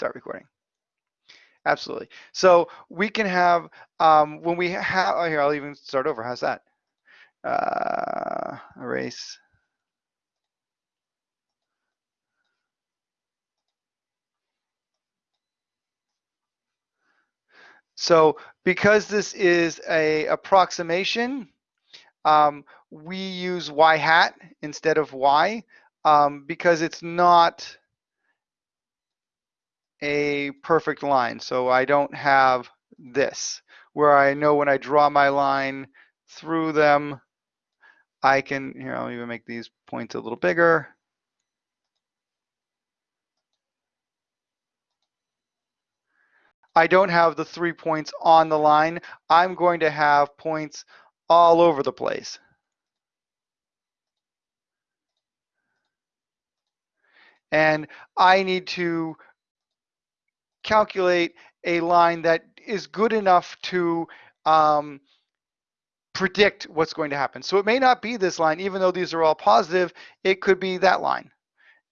start recording. Absolutely. So we can have, um, when we have, oh, here, I'll even start over. How's that? Uh, erase. So because this is a approximation, um, we use y hat instead of y um, because it's not a perfect line. So I don't have this where I know when I draw my line through them, I can, here, I'll even make these points a little bigger. I don't have the three points on the line. I'm going to have points all over the place. And I need to calculate a line that is good enough to um, predict what's going to happen. So it may not be this line, even though these are all positive, it could be that line.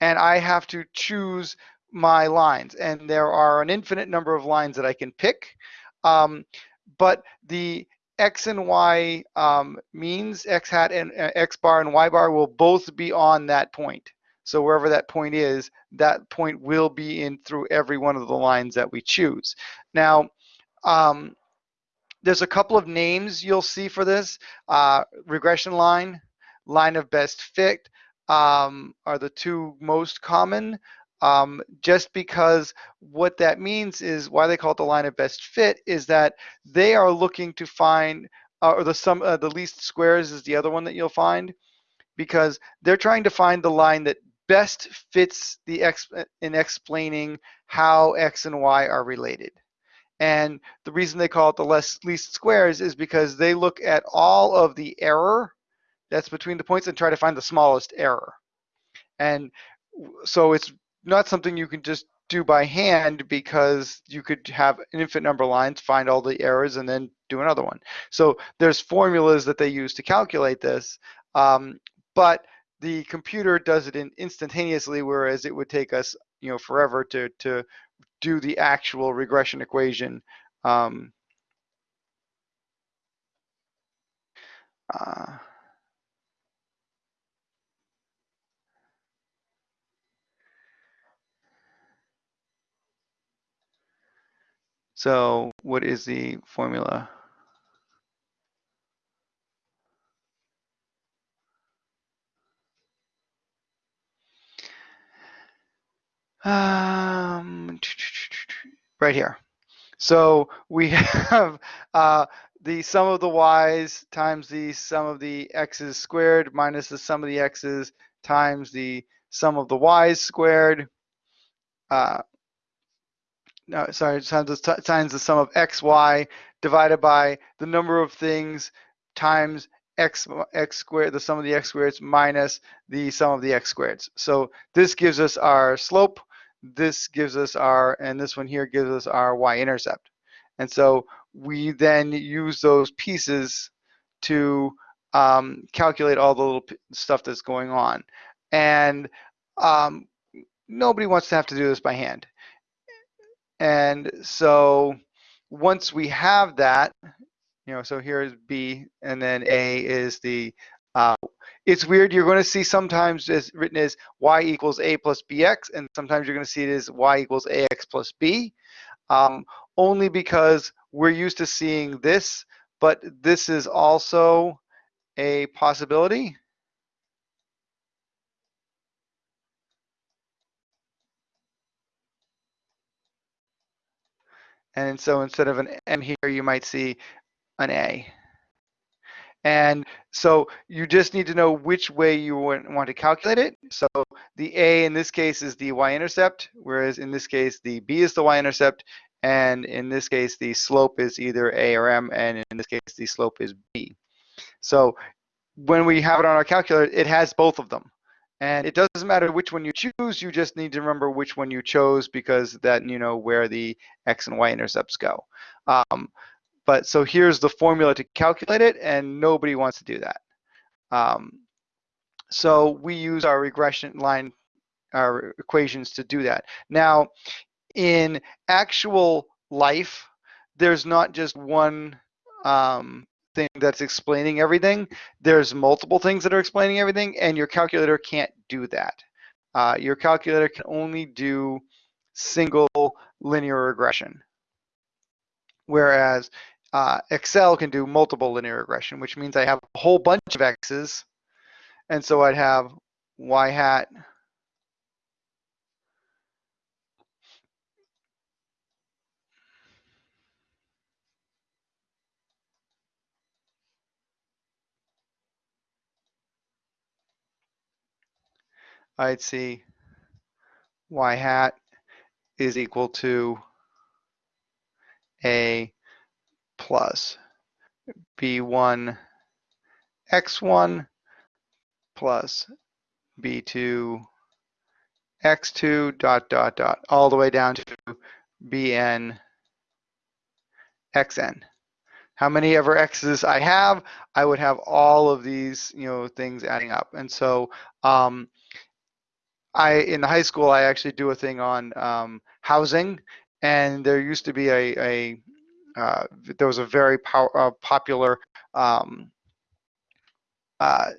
And I have to choose my lines. And there are an infinite number of lines that I can pick. Um, but the X and Y um, means, X hat and uh, X bar and Y bar will both be on that point. So wherever that point is, that point will be in through every one of the lines that we choose. Now, um, there's a couple of names you'll see for this. Uh, regression line, line of best fit um, are the two most common. Um, just because what that means is why they call it the line of best fit is that they are looking to find, uh, or the sum, uh, the least squares is the other one that you'll find, because they're trying to find the line that best fits the ex in explaining how x and y are related. And the reason they call it the less least squares is because they look at all of the error that's between the points and try to find the smallest error. And so it's not something you can just do by hand because you could have an infinite number of lines, find all the errors, and then do another one. So there's formulas that they use to calculate this, um, but the computer does it in instantaneously, whereas it would take us, you know, forever to to do the actual regression equation. Um, uh, so what is the formula? Um, right here. So we have uh, the sum of the y's times the sum of the x's squared minus the sum of the x's times the sum of the y's squared. Uh, no, sorry, times the, times the sum of xy divided by the number of things times x x squared, the sum of the x squareds minus the sum of the x squareds. So this gives us our slope this gives us our, and this one here gives us our y-intercept. And so we then use those pieces to um, calculate all the little stuff that's going on. And um, nobody wants to have to do this by hand. And so once we have that, you know, so here is B, and then A is the uh, it's weird. You're going to see sometimes it's written as y equals a plus bx, and sometimes you're going to see it as y equals ax plus b, um, only because we're used to seeing this, but this is also a possibility. And so instead of an M here, you might see an A. And so you just need to know which way you want to calculate it. So the A in this case is the y-intercept, whereas in this case the B is the y-intercept, and in this case the slope is either A or M, and in this case the slope is B. So when we have it on our calculator, it has both of them. And it doesn't matter which one you choose, you just need to remember which one you chose because that you know where the x and y intercepts go. Um, but so here's the formula to calculate it, and nobody wants to do that. Um, so we use our regression line, our equations to do that. Now, in actual life, there's not just one um, thing that's explaining everything. There's multiple things that are explaining everything, and your calculator can't do that. Uh, your calculator can only do single linear regression, whereas uh, Excel can do multiple linear regression, which means I have a whole bunch of x's, and so I'd have y hat. I'd see y hat is equal to a plus b1 x1 plus b2 x2 dot dot dot all the way down to bn xn. How many ever x's I have, I would have all of these you know things adding up. And so um, I in high school I actually do a thing on um, housing, and there used to be a, a uh, there was a very pow- uh, popular um, uh,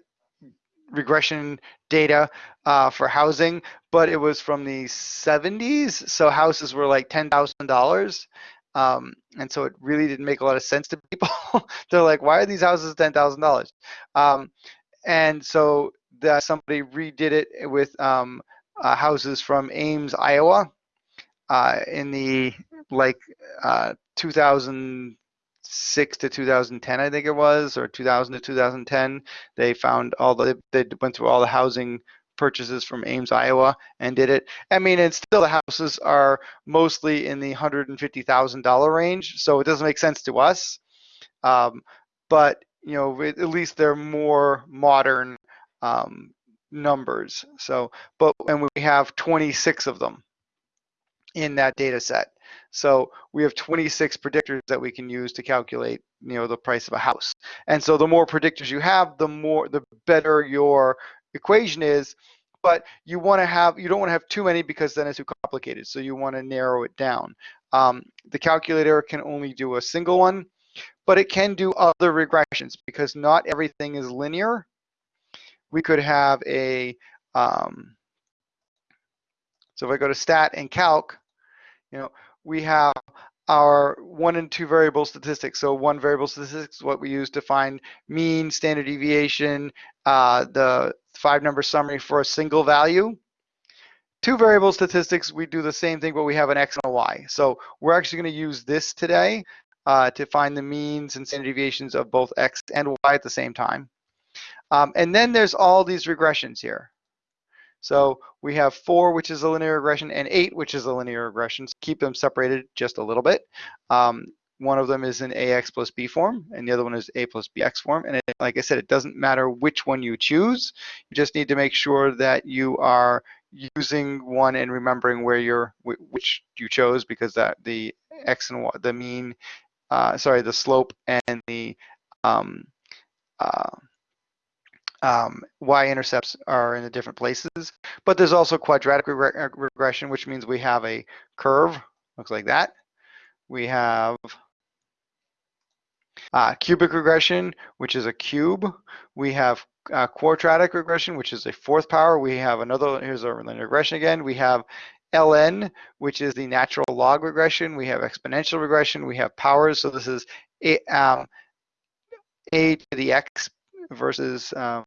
regression data uh, for housing, but it was from the 70s, so houses were like ten thousand dollars. Um, and so it really didn't make a lot of sense to people. They're like, why are these houses ten thousand um, dollars? And so that somebody redid it with um, uh, houses from Ames, Iowa, in the like uh, 2006 to 2010, I think it was, or 2000 to 2010. They found all the they went through all the housing purchases from Ames, Iowa, and did it. I mean, and still the houses are mostly in the $150,000 range, so it doesn't make sense to us. Um, but you know, at least they're more modern um, numbers. So, but and we have 26 of them in that data set. So we have 26 predictors that we can use to calculate, you know, the price of a house. And so the more predictors you have, the more, the better your equation is. But you want to have, you don't want to have too many because then it's too complicated. So you want to narrow it down. Um, the calculator can only do a single one, but it can do other regressions because not everything is linear we could have a, um, so if I go to stat and calc, you know, we have our one and two variable statistics. So one variable statistics is what we use to find mean, standard deviation, uh, the five number summary for a single value. Two variable statistics, we do the same thing, but we have an X and a Y. So we're actually gonna use this today uh, to find the means and standard deviations of both X and Y at the same time. Um, and then there's all these regressions here. So we have four, which is a linear regression, and eight, which is a linear regression. So keep them separated just a little bit. Um, one of them is in AX plus B form, and the other one is A plus BX form. And it, like I said, it doesn't matter which one you choose. You just need to make sure that you are using one and remembering where you're, which you chose, because that the X and y, the mean, uh, sorry, the slope and the um, uh, um, y-intercepts are in the different places. But there's also quadratic reg uh, regression, which means we have a curve, looks like that. We have uh, cubic regression, which is a cube. We have uh, quartic regression, which is a fourth power. We have another, here's our linear regression again. We have ln, which is the natural log regression. We have exponential regression. We have powers. So this is a, um, a to the x versus um,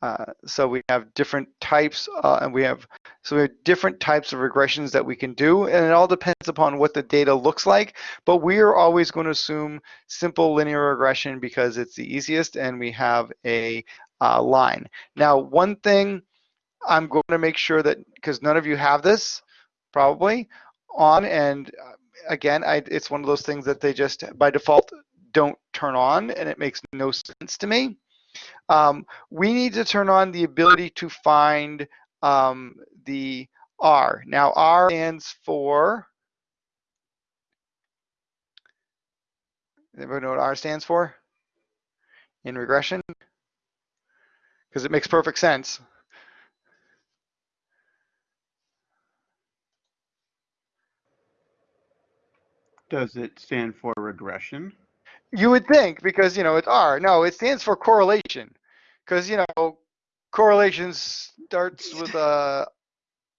uh, so we have different types uh, and we have so we have different types of regressions that we can do and it all depends upon what the data looks like but we are always going to assume simple linear regression because it's the easiest and we have a uh, line. Now one thing I'm going to make sure that because none of you have this probably on and uh, again I, it's one of those things that they just by default don't turn on and it makes no sense to me. Um, we need to turn on the ability to find um, the R. Now R stands for, everybody know what R stands for in regression? Because it makes perfect sense. Does it stand for regression? You would think because you know it's R. No, it stands for correlation, because you know correlation starts with a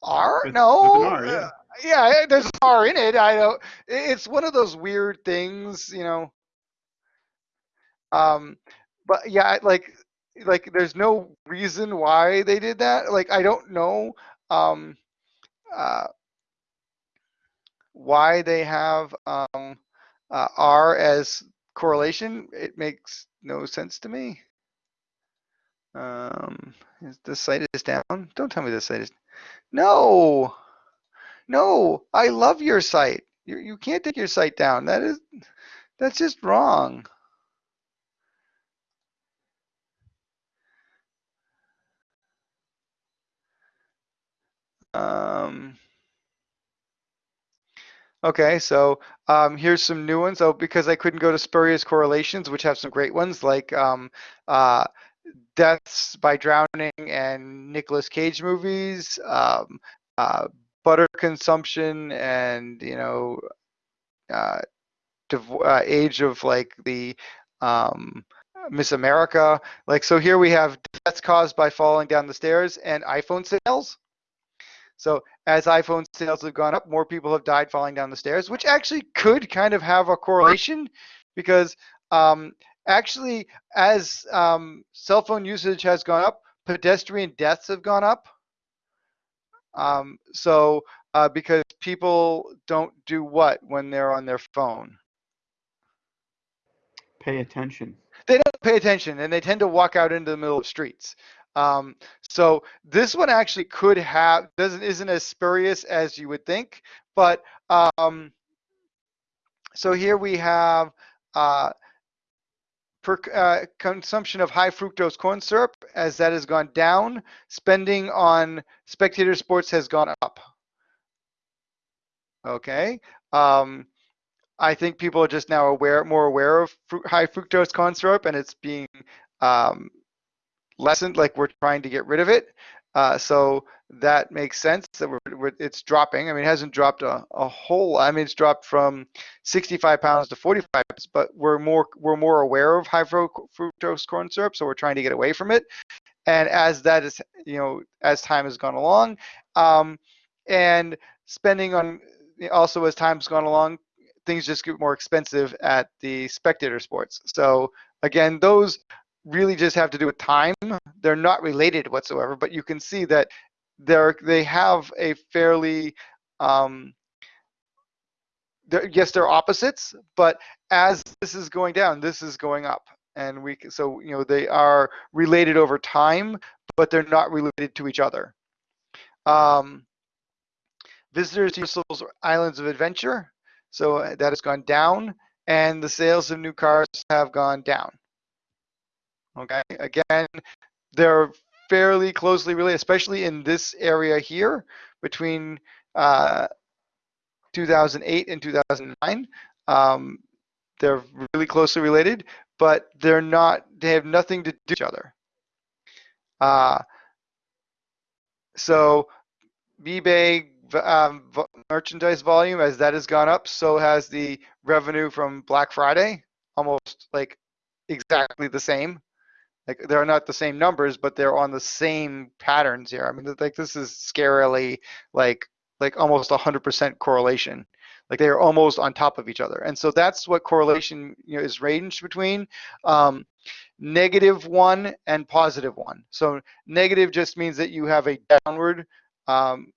R. With- no, with R, yeah. Uh, yeah, there's an R in it. I don't. It's one of those weird things, you know. Um, but yeah, like like there's no reason why they did that. Like I don't know. Um, uh, why they have um, uh, R as correlation, it makes no sense to me. Um, the site is down? Don't tell me the site is. No, no, I love your site. You you can't take your site down. That is, that's just wrong. Um. Okay, so um, here's some new ones. Oh, because I couldn't go to spurious correlations, which have some great ones like um, uh, deaths by drowning and Nicolas Cage movies, um, uh, butter consumption, and you know, uh, uh, age of like the um, Miss America. Like so, here we have deaths caused by falling down the stairs and iPhone sales. So as iPhone sales have gone up, more people have died falling down the stairs, which actually could kind of have a correlation because um, actually as um, cell phone usage has gone up, pedestrian deaths have gone up. Um, so uh, because people don't do what when they're on their phone? Pay attention. They don't pay attention and they tend to walk out into the middle of streets. Um, so this one actually could have doesn't isn't as spurious as you would think, but um, so here we have uh, per uh, consumption of high fructose corn syrup as that has gone down. Spending on spectator sports has gone up. Okay. Um, I think people are just now aware, more aware of fru high fructose corn syrup, and it's being um, lessened. Like we're trying to get rid of it. Uh, so that makes sense that we're, we're, it's dropping. I mean, it hasn't dropped a, a whole. I mean, it's dropped from 65 pounds to 45 pounds, but we're more we're more aware of high fructose corn syrup, so we're trying to get away from it. And as that is, you know, as time has gone along, um, and spending on also as time's gone along, things just get more expensive at the spectator sports. So again, those really just have to do with time. They're not related whatsoever, but you can see that they're they have a fairly um, they're, yes, they're opposites, but as this is going down, this is going up, and we so you know they are related over time, but they're not related to each other. Um, visitors to Universal's Islands of Adventure, so uh, that has gone down, and the sales of new cars have gone down. Okay, again, they're fairly closely related, especially in this area here between uh, 2008 and 2009. Um, they're really closely related, but they're not, they have nothing to do with each other. Uh, so eBay um, merchandise volume, as that has gone up, so has the revenue from Black Friday, almost like exactly the same. Like they're not the same numbers, but they're on the same patterns here. I mean, like this is scarily like like almost 100% correlation. Like they are almost on top of each other, and so that's what correlation you know, is ranged between um, negative one and positive one. So negative just means that you have a downward, um,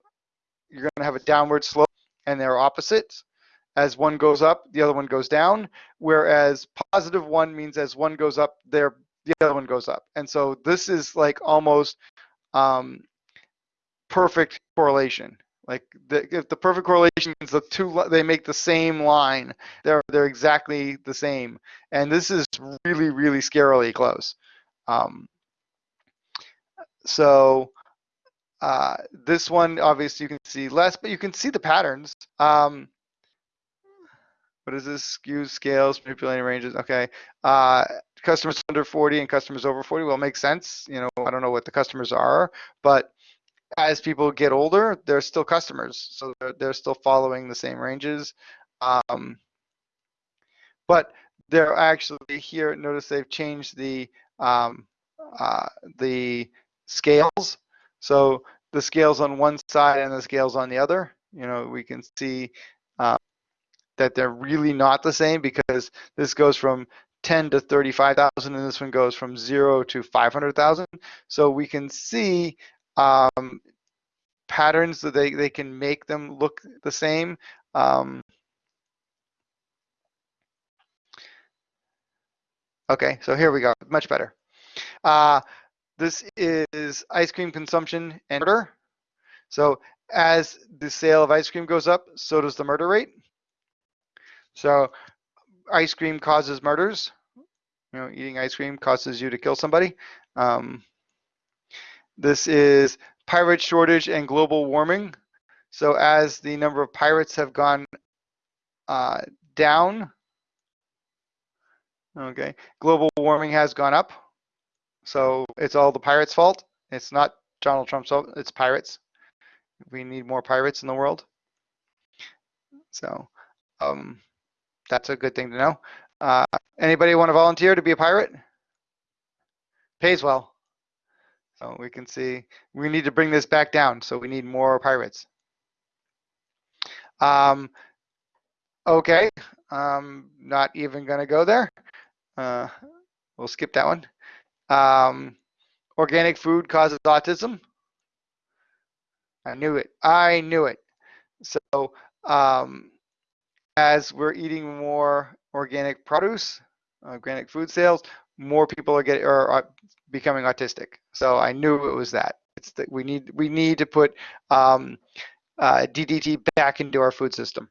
you're going to have a downward slope, and they're opposites. As one goes up, the other one goes down. Whereas positive one means as one goes up, they're the other one goes up. And so this is like almost um, perfect correlation. Like the, if the perfect correlation is the two, they make the same line. They're they're exactly the same, and this is really really scarily close. Um, so uh, this one obviously you can see less, but you can see the patterns. Um, what is this? Skews, scales, manipulating ranges. Okay. Uh, customers under 40 and customers over 40. Well, it makes sense. You know, I don't know what the customers are, but as people get older, they're still customers. So they're, they're still following the same ranges. Um, but they're actually here. Notice they've changed the um, uh, the scales. So the scales on one side and the scales on the other. You know, we can see that they're really not the same because this goes from 10 to 35,000 and this one goes from zero to 500,000. So we can see um, patterns that they, they can make them look the same. Um, okay, so here we go, much better. Uh, this is ice cream consumption and murder. So as the sale of ice cream goes up, so does the murder rate. So ice cream causes murders. You know, eating ice cream causes you to kill somebody. Um, this is pirate shortage and global warming. So as the number of pirates have gone uh, down, okay, global warming has gone up. So it's all the pirates' fault. It's not Donald Trump's fault. It's pirates. We need more pirates in the world. So um, that's a good thing to know. Uh, anybody want to volunteer to be a pirate? Pays well. So we can see we need to bring this back down. So we need more pirates. Um, okay, um, not even going to go there. Uh, we'll skip that one. Um, organic food causes autism. I knew it. I knew it. So um, as we're eating more organic produce, organic food sales, more people are getting are, are becoming autistic. So I knew it was that. It's that we need we need to put um, uh, DDT back into our food system.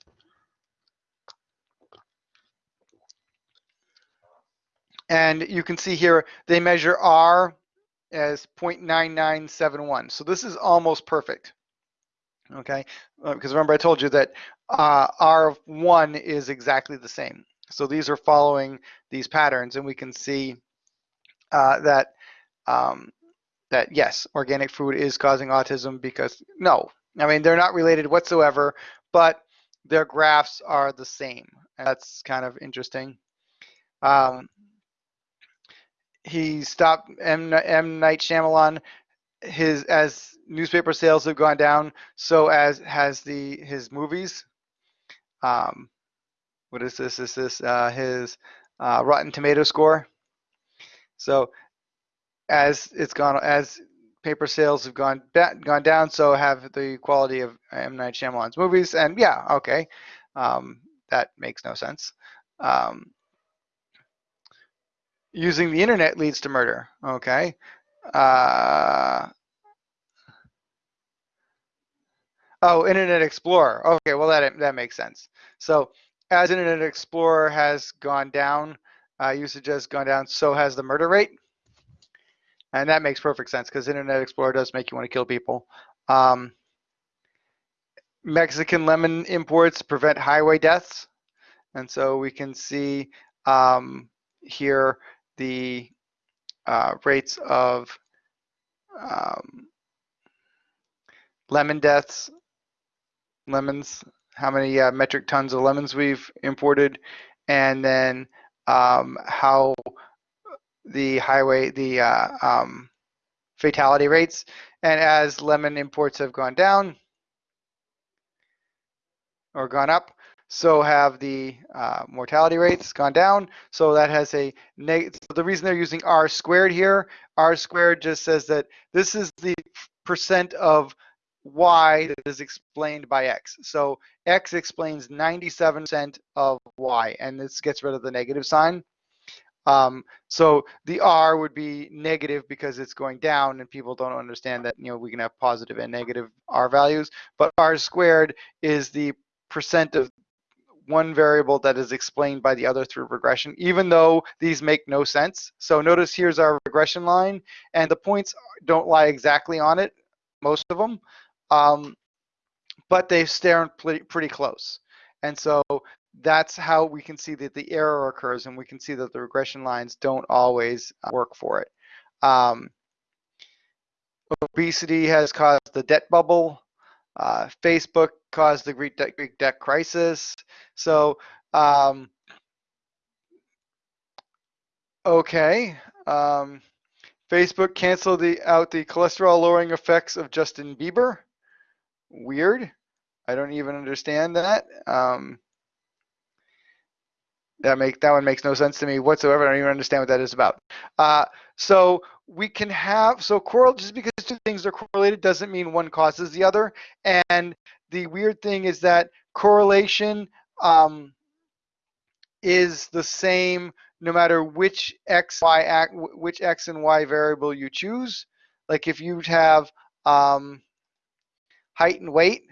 And you can see here they measure R as 0.9971. So this is almost perfect. Okay, because uh, remember I told you that uh, R1 is exactly the same. So these are following these patterns, and we can see uh, that um, that yes, organic food is causing autism because no, I mean they're not related whatsoever, but their graphs are the same. And that's kind of interesting. Um, he stopped M, M Night Shyamalan his as newspaper sales have gone down, so as has the his movies. Um, what is this? Is this uh, his uh, Rotten Tomato score? So as it's gone as paper sales have gone gone down, so have the quality of M Night Shyamalan's movies. And yeah, okay, um, that makes no sense. Um, using the internet leads to murder. Okay. Uh, oh, Internet Explorer. Okay, well that that makes sense. So as Internet Explorer has gone down, uh, usage has gone down, so has the murder rate. And that makes perfect sense because Internet Explorer does make you want to kill people. Um, Mexican lemon imports prevent highway deaths. And so we can see um, here the uh, rates of um, lemon deaths, lemons, how many uh, metric tons of lemons we've imported, and then um, how the highway, the uh, um, fatality rates. And as lemon imports have gone down or gone up, so have the uh, mortality rates gone down. So that has a negative. So the reason they're using R squared here, R squared just says that this is the percent of Y that is explained by X. So X explains 97% of Y, and this gets rid of the negative sign. Um, so the R would be negative because it's going down, and people don't understand that you know we can have positive and negative R values. But R squared is the percent of one variable that is explained by the other through regression, even though these make no sense. So notice here's our regression line, and the points don't lie exactly on it, most of them, um, but they stare pretty, pretty close. And so that's how we can see that the error occurs, and we can see that the regression lines don't always work for it. Um, obesity has caused the debt bubble. Uh, Facebook caused the Greek debt, Greek debt crisis. So um, Okay. Um, Facebook canceled the out the cholesterol lowering effects of Justin Bieber. Weird. I don't even understand that. Um, that make that one makes no sense to me whatsoever. I don't even understand what that is about. Uh, so we can have so correl just because two things are correlated doesn't mean one causes the other. And the weird thing is that correlation um, is the same no matter which x y act which x and y variable you choose. Like if you have um, height and weight,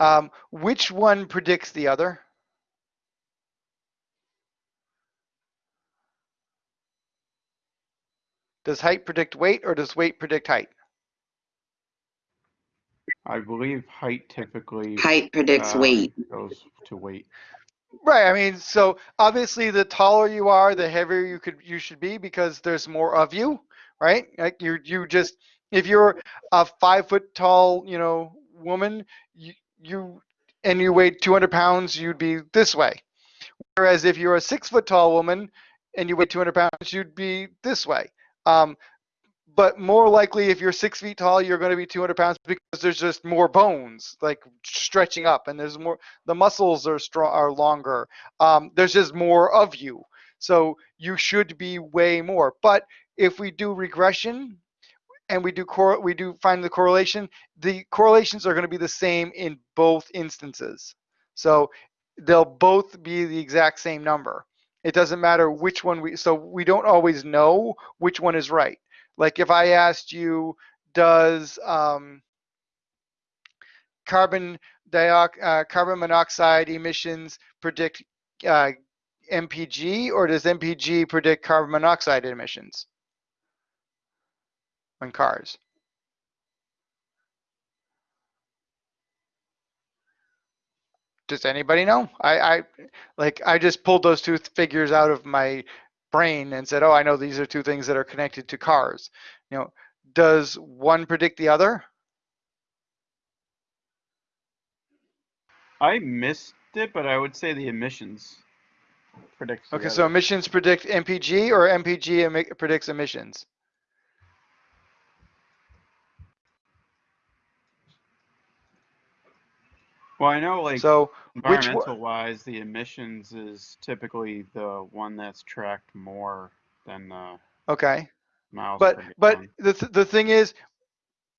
um, which one predicts the other? Does height predict weight or does weight predict height? I believe height typically Height predicts um, weight. goes to weight. Right. I mean, so obviously, the taller you are, the heavier you could you should be because there's more of you, right? Like you you just if you're a five foot tall, you know, woman, you you and you weighed 200 pounds, you'd be this way. Whereas if you're a six foot tall woman and you weigh 200 pounds, you'd be this way. Um, but more likely if you're six feet tall you're going to be 200 pounds because there's just more bones like stretching up and there's more the muscles are strong are longer. Um, there's just more of you. So you should be way more. But if we do regression and we do cor- we do find the correlation the correlations are going to be the same in both instances. So they'll both be the exact same number. It doesn't matter which one we so we don't always know which one is right like if I asked you, does um, carbon uh, carbon monoxide emissions predict uh, MPG, or does MPG predict carbon monoxide emissions on cars? Does anybody know? I, I like I just pulled those two figures out of my brain and said, "Oh, I know these are two things that are connected to cars." You know, does one predict the other? I missed it, but I would say the emissions predicts. Okay, so emissions predict MPG or MPG predicts emissions? Well, I know like so environmental wise, the emissions is typically the one that's tracked more than the okay miles. But but the th the thing is,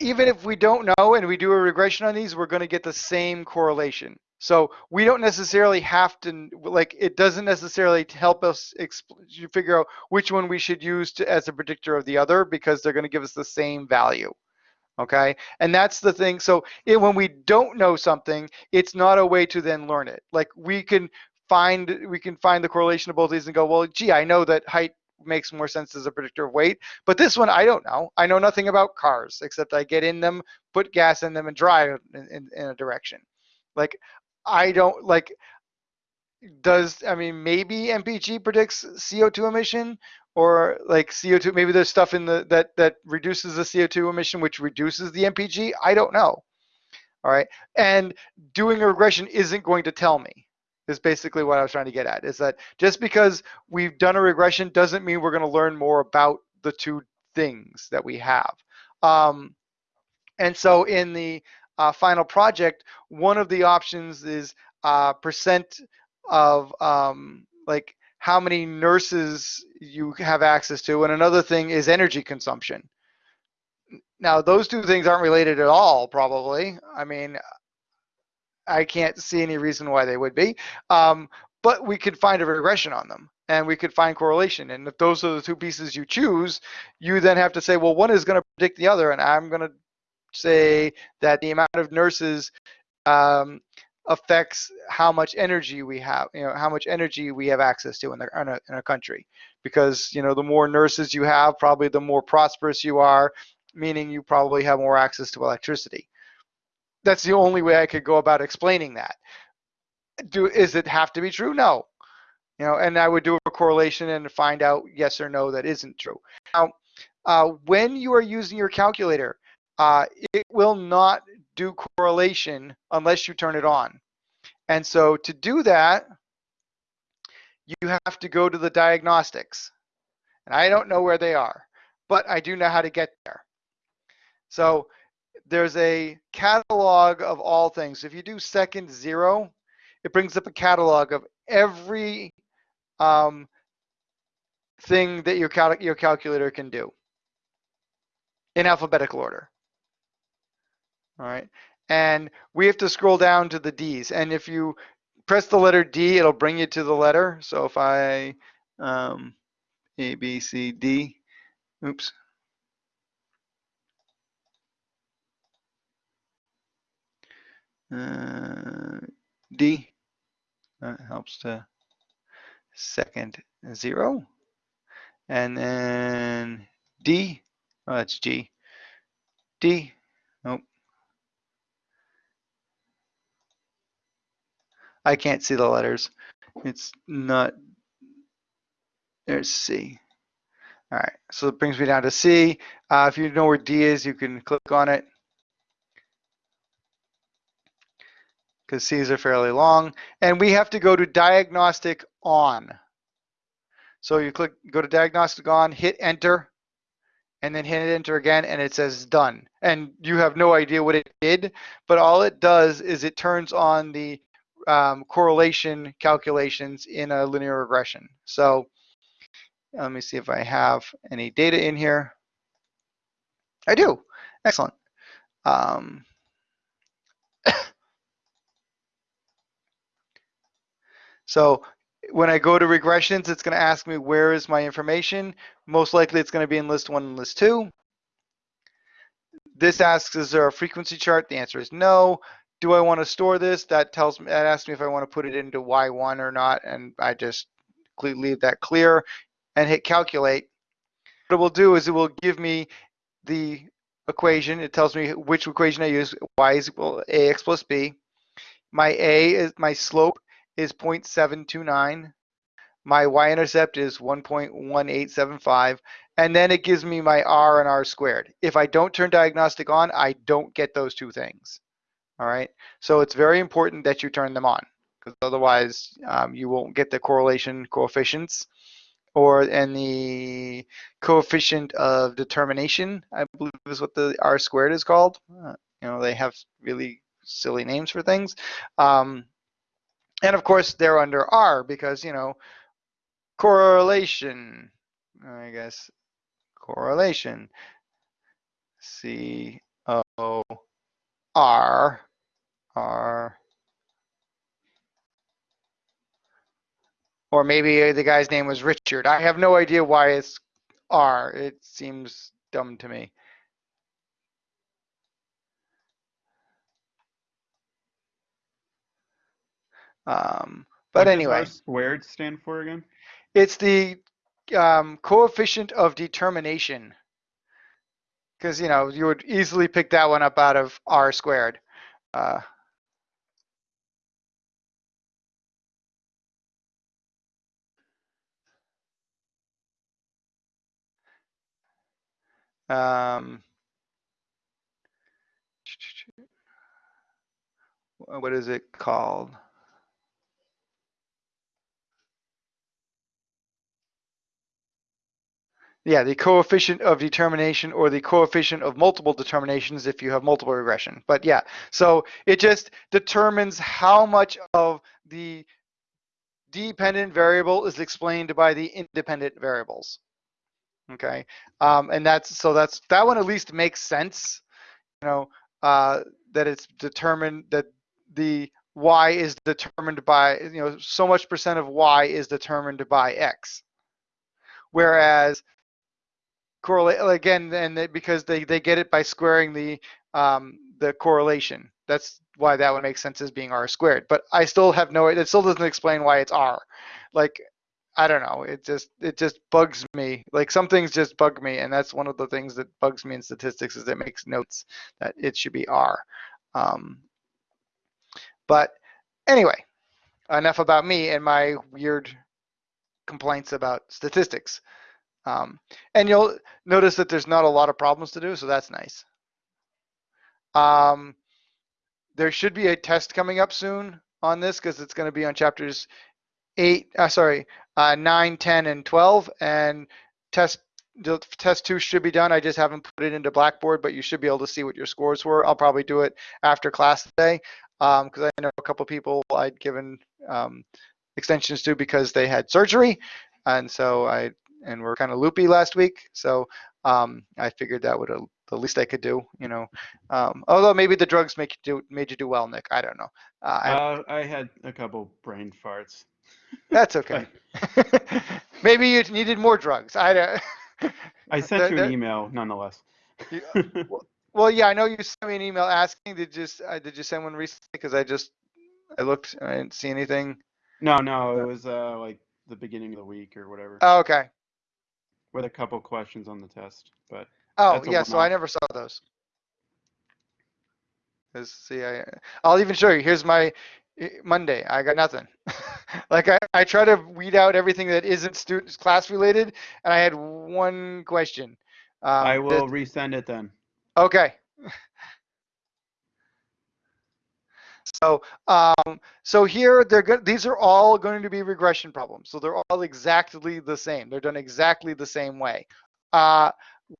even if we don't know and we do a regression on these, we're going to get the same correlation. So we don't necessarily have to like it doesn't necessarily help us figure out which one we should use to, as a predictor of the other because they're going to give us the same value okay? And that's the thing so it, when we don't know something it's not a way to then learn it. Like we can find we can find the correlation of both these and go well gee i know that height makes more sense as a predictor of weight but this one i don't know. I know nothing about cars except i get in them put gas in them and drive in, in, in a direction. Like i don't like does i mean maybe mpg predicts co2 emission or like CO2, maybe there's stuff in the that that reduces the CO2 emission, which reduces the MPG. I don't know. All right, and doing a regression isn't going to tell me. Is basically what I was trying to get at. Is that just because we've done a regression doesn't mean we're going to learn more about the two things that we have. Um, and so in the uh, final project, one of the options is uh, percent of um, like how many nurses you have access to, and another thing is energy consumption. Now, those two things aren't related at all, probably. I mean, I can't see any reason why they would be, um, but we could find a regression on them and we could find correlation. And if those are the two pieces you choose, you then have to say, well, one is going to predict the other, and I'm going to say that the amount of nurses um, affects how much energy we have, you know, how much energy we have access to in, the, in, a, in a country. Because, you know, the more nurses you have, probably the more prosperous you are, meaning you probably have more access to electricity. That's the only way I could go about explaining that. Do Is it have to be true? No. You know, and I would do a correlation and find out yes or no that isn't true. Now, uh, when you are using your calculator, uh, it will not do correlation unless you turn it on. And so to do that, you have to go to the diagnostics. And I don't know where they are, but I do know how to get there. So there's a catalog of all things. If you do second zero, it brings up a catalog of every um, thing that your, cal your calculator can do in alphabetical order. All right. And we have to scroll down to the D's. And if you press the letter D, it'll bring you to the letter. So if I, um, A, B, C, D, oops. Uh, D, that helps to second zero. And then D, oh, that's G. D, I can't see the letters. It's not, there's C. All right, so it brings me down to C. Uh, if you know where D is, you can click on it. Because C's are fairly long. And we have to go to diagnostic on. So you click, go to diagnostic on, hit enter, and then hit enter again, and it says done. And you have no idea what it did, but all it does is it turns on the um, correlation calculations in a linear regression. So let me see if I have any data in here. I do. Excellent. Um, so when I go to regressions, it's going to ask me where is my information. Most likely it's going to be in list one and list two. This asks, is there a frequency chart? The answer is no. Do I want to store this? That tells me, that asks me if I want to put it into Y1 or not. And I just leave that clear and hit calculate. What it will do is it will give me the equation. It tells me which equation I use. Y is equal AX plus B. My A is my slope is 0.729. My y-intercept is 1.1875. And then it gives me my r and r squared. If I don't turn diagnostic on, I don't get those two things. All right. So it's very important that you turn them on because otherwise um, you won't get the correlation coefficients or and the coefficient of determination, I believe is what the r squared is called. Uh, you know, they have really silly names for things. Um, and of course, they're under R because, you know, correlation, I guess, correlation, C R. Or maybe the guy's name was Richard. I have no idea why it's R. It seems dumb to me. Um, but what anyway, does R squared stand for again? it's the um, coefficient of determination. Because you know you would easily pick that one up out of r squared. Uh, um, what is it called? Yeah, the coefficient of determination or the coefficient of multiple determinations if you have multiple regression. But yeah, so it just determines how much of the dependent variable is explained by the independent variables. Okay, um, and that's so that's that one at least makes sense. You know uh, that it's determined that the y is determined by you know so much percent of y is determined by x, whereas correlate again, and they, because they they get it by squaring the um, the correlation. That's why that would make sense as being r squared. But I still have no. It still doesn't explain why it's r. Like I don't know. It just it just bugs me. Like some things just bug me, and that's one of the things that bugs me in statistics is it makes notes that it should be R. Um, but anyway, enough about me and my weird complaints about statistics. Um, and you'll notice that there's not a lot of problems to do, so that's nice. Um, there should be a test coming up soon on this because it's going to be on chapters eight, uh, sorry, uh, nine, 10, and 12. And test the test two should be done. I just haven't put it into Blackboard, but you should be able to see what your scores were. I'll probably do it after class today because um, I know a couple people I'd given um, extensions to because they had surgery, and so I and we're kind of loopy last week. So um, I figured that would the least I could do, you know. Um, although maybe the drugs make you do made you do well, Nick. I don't know. Uh, uh, I had a couple brain farts. That's okay. maybe you needed more drugs. I don't. I sent you an email nonetheless. well, well, yeah, I know you sent me an email asking. Did you uh, did you send one recently? Because I just I looked and I didn't see anything. No, no, it was uh, like the beginning of the week or whatever. Oh, okay. With a couple questions on the test, but. Oh, yeah, so I never saw those. Let's see, I, I'll even show you. Here's my Monday. I got nothing. like I, I try to weed out everything that isn't students class related, and I had one question. Um, I will that, resend it then. Okay. So, um, so here they're good. These are all going to be regression problems. So they're all exactly the same. They're done exactly the same way. Uh,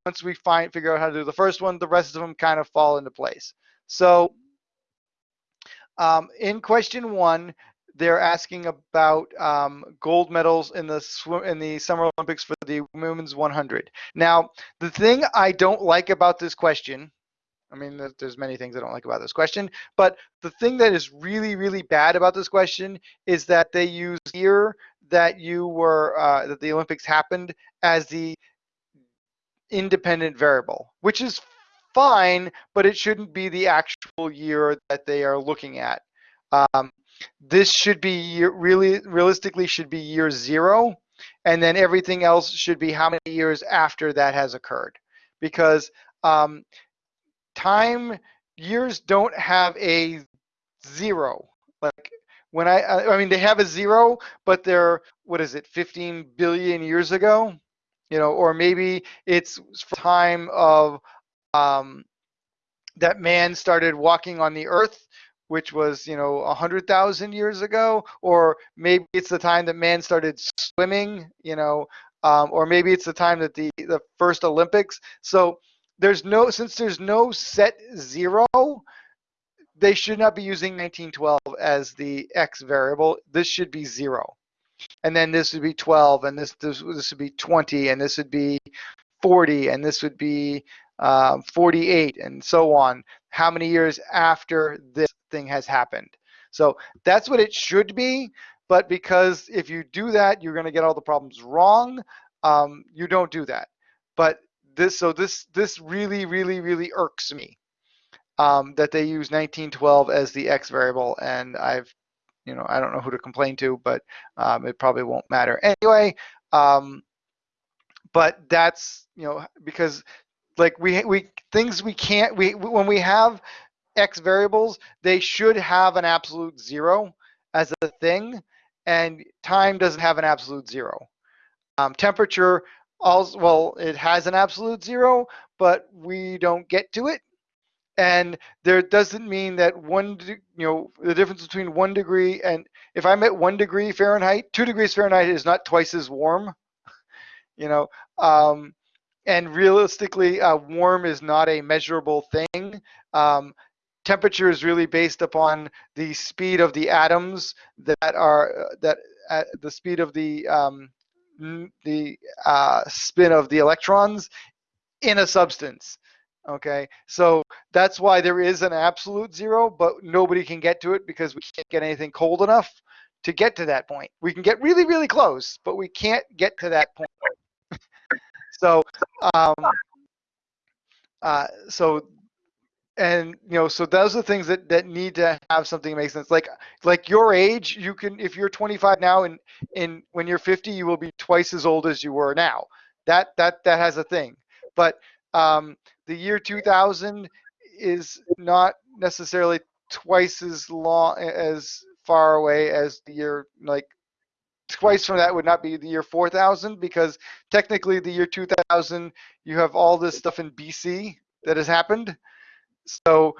once we find figure out how to do the first one, the rest of them kind of fall into place. So um, in question one, they're asking about um, gold medals in the swim in the Summer Olympics for the women's 100. Now, the thing I don't like about this question, I mean, there's many things I don't like about this question, but the thing that is really, really bad about this question is that they use year that you were uh, that the Olympics happened as the independent variable, which is fine, but it shouldn't be the actual year that they are looking at. Um, this should be really realistically should be year zero, and then everything else should be how many years after that has occurred, because um, time years don't have a zero. Like when I, I mean, they have a zero, but they're what is it, 15 billion years ago? you know, or maybe it's time of um, that man started walking on the earth, which was, you know, 100,000 years ago, or maybe it's the time that man started swimming, you know, um, or maybe it's the time that the, the first Olympics. So there's no, since there's no set zero, they should not be using 1912 as the X variable. This should be zero and then this would be 12 and this this, this would be 20 and this would be 40 and this would be uh, 48 and so on how many years after this thing has happened so that's what it should be but because if you do that you're going to get all the problems wrong um, you don't do that but this so this this really really really irks me um, that they use 1912 as the x variable and I've you know, I don't know who to complain to, but um, it probably won't matter anyway. Um, but that's you know because like we we things we can't we when we have x variables they should have an absolute zero as a thing and time doesn't have an absolute zero. Um, temperature also well it has an absolute zero but we don't get to it. And there doesn't mean that one you know the difference between one degree and if i'm at one degree fahrenheit two degrees fahrenheit is not twice as warm you know? Um, and realistically uh, warm is not a measurable thing um, temperature is really based upon the speed of the atoms that are that at the speed of the um, the uh, spin of the electrons in a substance Okay, so that's why there is an absolute zero, but nobody can get to it because we can't get anything cold enough to get to that point. We can get really, really close, but we can't get to that point. So, um, uh, so, and you know, so those are the things that that need to have something makes sense. Like, like your age, you can, if you're 25 now, and in when you're 50, you will be twice as old as you were now. That that that has a thing, but um, the year 2000 is not necessarily twice as long as far away as the year like twice from that would not be the year 4000 because technically the year 2000 you have all this stuff in BC that has happened. So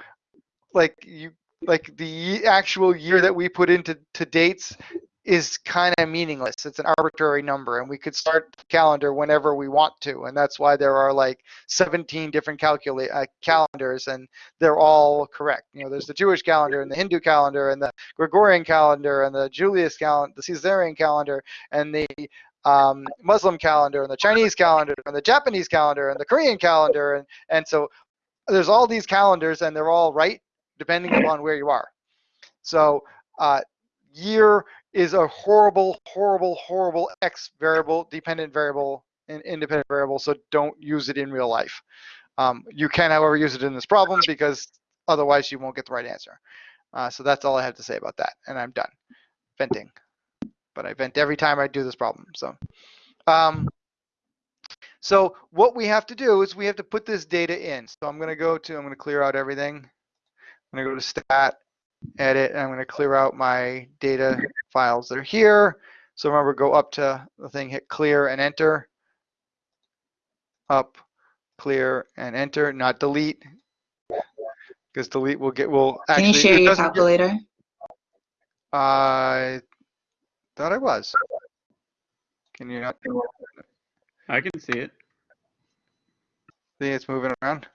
like you like the actual year that we put into to dates is kind of meaningless. It's an arbitrary number, and we could start the calendar whenever we want to, and that's why there are like 17 different calcula- uh, calendars, and they're all correct. You know, there's the Jewish calendar, and the Hindu calendar, and the Gregorian calendar, and the Julius calendar, the Caesarian calendar, and the um, Muslim calendar, and the Chinese calendar, and the Japanese calendar, and the Korean calendar, and and so there's all these calendars, and they're all right depending upon where you are. So uh, year is a horrible, horrible, horrible X variable, dependent variable, and independent variable, so don't use it in real life. Um, you can, however, use it in this problem because otherwise you won't get the right answer. Uh, so that's all I have to say about that, and I'm done venting. But I vent every time I do this problem. So, um, so what we have to do is we have to put this data in. So I'm going to go to, I'm going to clear out everything. I'm going to go to stat, edit, and I'm going to clear out my data files that are here. So remember, go up to the thing, hit clear and enter. Up, clear and enter, not delete. Because delete will get, will actually. Can you share your doesn't get- calculator? I thought I was. Can you not I can see it. see it's moving around?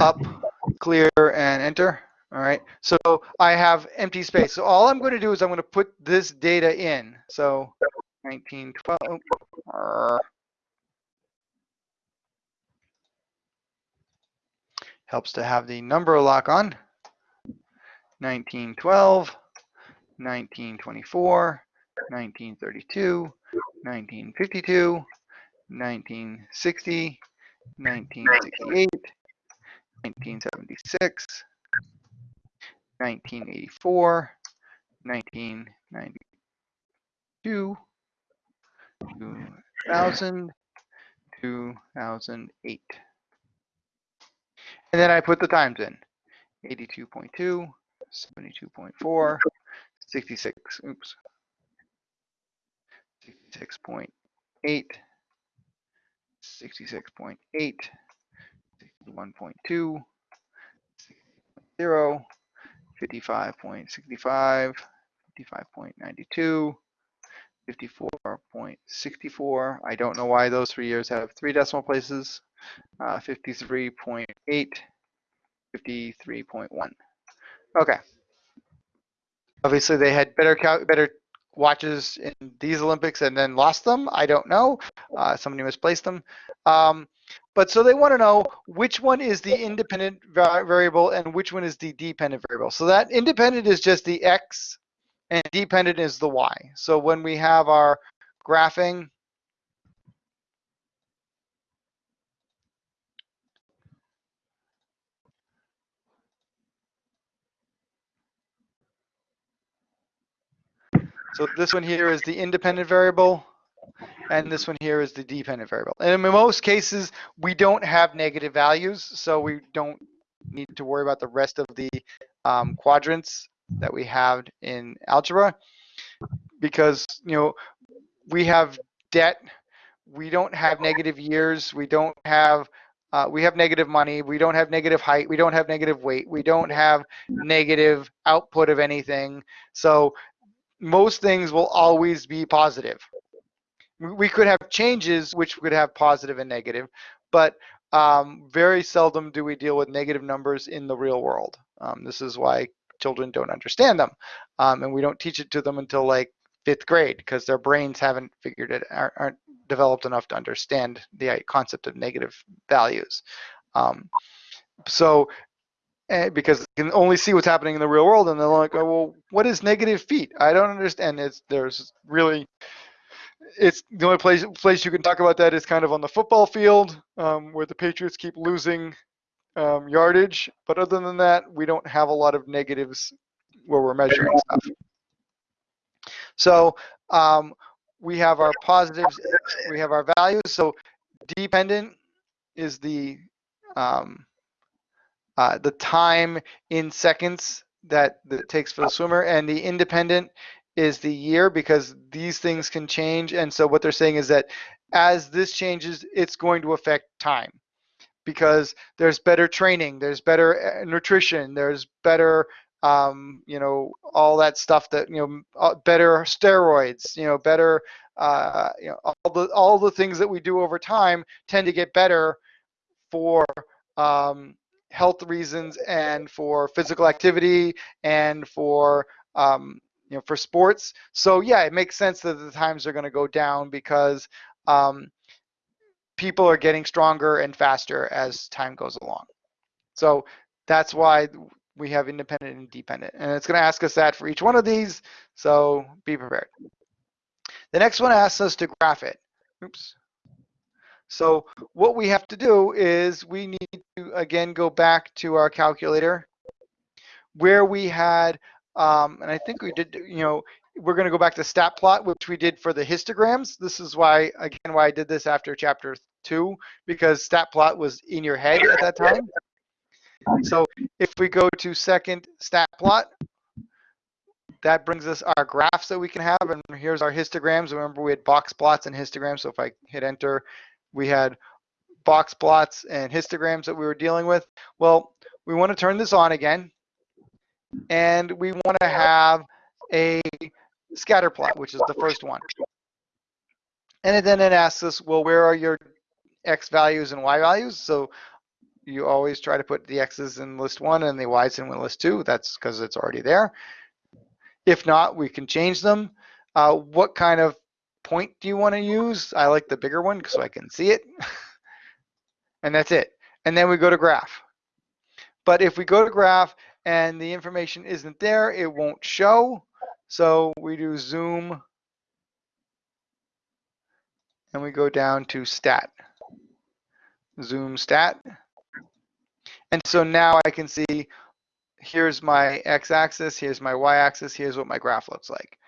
Up, clear, and enter. All right. So I have empty space. So all I'm going to do is I'm going to put this data in. So 1912. Arr. Helps to have the number lock on. 1912, 1924, 1932, 1952, 1960, 1968, 1976, 1984, 1992, 2000, 2008. And then I put the times in 82.2, 72.4, 66, oops, 66.8, 66.8, 61.2, 0, 55.65, 55.92, 54.64. I don't know why those three years have three decimal places. Uh, 53.8, 53.1. Okay. Obviously, they had better better watches in these Olympics and then lost them. I don't know. Uh, somebody misplaced them. Um, but so they want to know which one is the independent variable and which one is the dependent variable. So that independent is just the x and dependent is the y. So when we have our graphing, so this one here is the independent variable and this one here is the dependent variable. And in most cases, we don't have negative values, so we don't need to worry about the rest of the um, quadrants that we have in algebra because, you know, we have debt, we don't have negative years, we don't have, uh, we have negative money, we don't have negative height, we don't have negative weight, we don't have negative output of anything. So most things will always be positive. We- could have changes which could have positive and negative, but um, very seldom do we deal with negative numbers in the real world. Um, this is why children don't understand them, um, and we don't teach it to them until like fifth grade because their brains haven't figured it aren't, aren't developed enough to understand the uh, concept of negative values. Um, so eh, because they can only see what's happening in the real world and they're like, oh, well, what is negative feet? I don't understand. It's there's really it's the only place place you can talk about that is kind of on the football field um, where the Patriots keep losing um, yardage. But other than that, we don't have a lot of negatives where we're measuring stuff. So um, we have our positives, we have our values. So dependent is the um, uh, the time in seconds that, that it takes for the swimmer, and the independent is the year because these things can change. And so what they're saying is that as this changes, it's going to affect time because there's better training, there's better uh, nutrition, there's better, um, you know, all that stuff that, you know, uh, better steroids, you know, better, uh, you know, all the, all the things that we do over time tend to get better for um, health reasons and for physical activity and for um, you know for sports. So yeah, it makes sense that the times are going to go down because um, people are getting stronger and faster as time goes along. So that's why we have independent and dependent. And it's going to ask us that for each one of these. So be prepared. The next one asks us to graph it. Oops. So what we have to do is we need to, again, go back to our calculator where we had, um, and I think we did, you know, we're going to go back to stat plot, which we did for the histograms. This is why, again, why I did this after chapter two, because stat plot was in your head at that time. So if we go to second stat plot, that brings us our graphs that we can have. And here's our histograms. Remember, we had box plots and histograms. So if I hit enter, we had box plots and histograms that we were dealing with. Well, we want to turn this on again, and we want to have a scatter plot, which is the first one. And then it asks us, well, where are your x values and y values? So you always try to put the x's in list one and the y's in list two. That's because it's already there. If not, we can change them. Uh, what kind of point do you want to use? I like the bigger one so I can see it. and that's it. And then we go to graph. But if we go to graph and the information isn't there, it won't show. So we do zoom and we go down to stat. Zoom stat. And so now I can see here's my x-axis, here's my y-axis, here's what my graph looks like.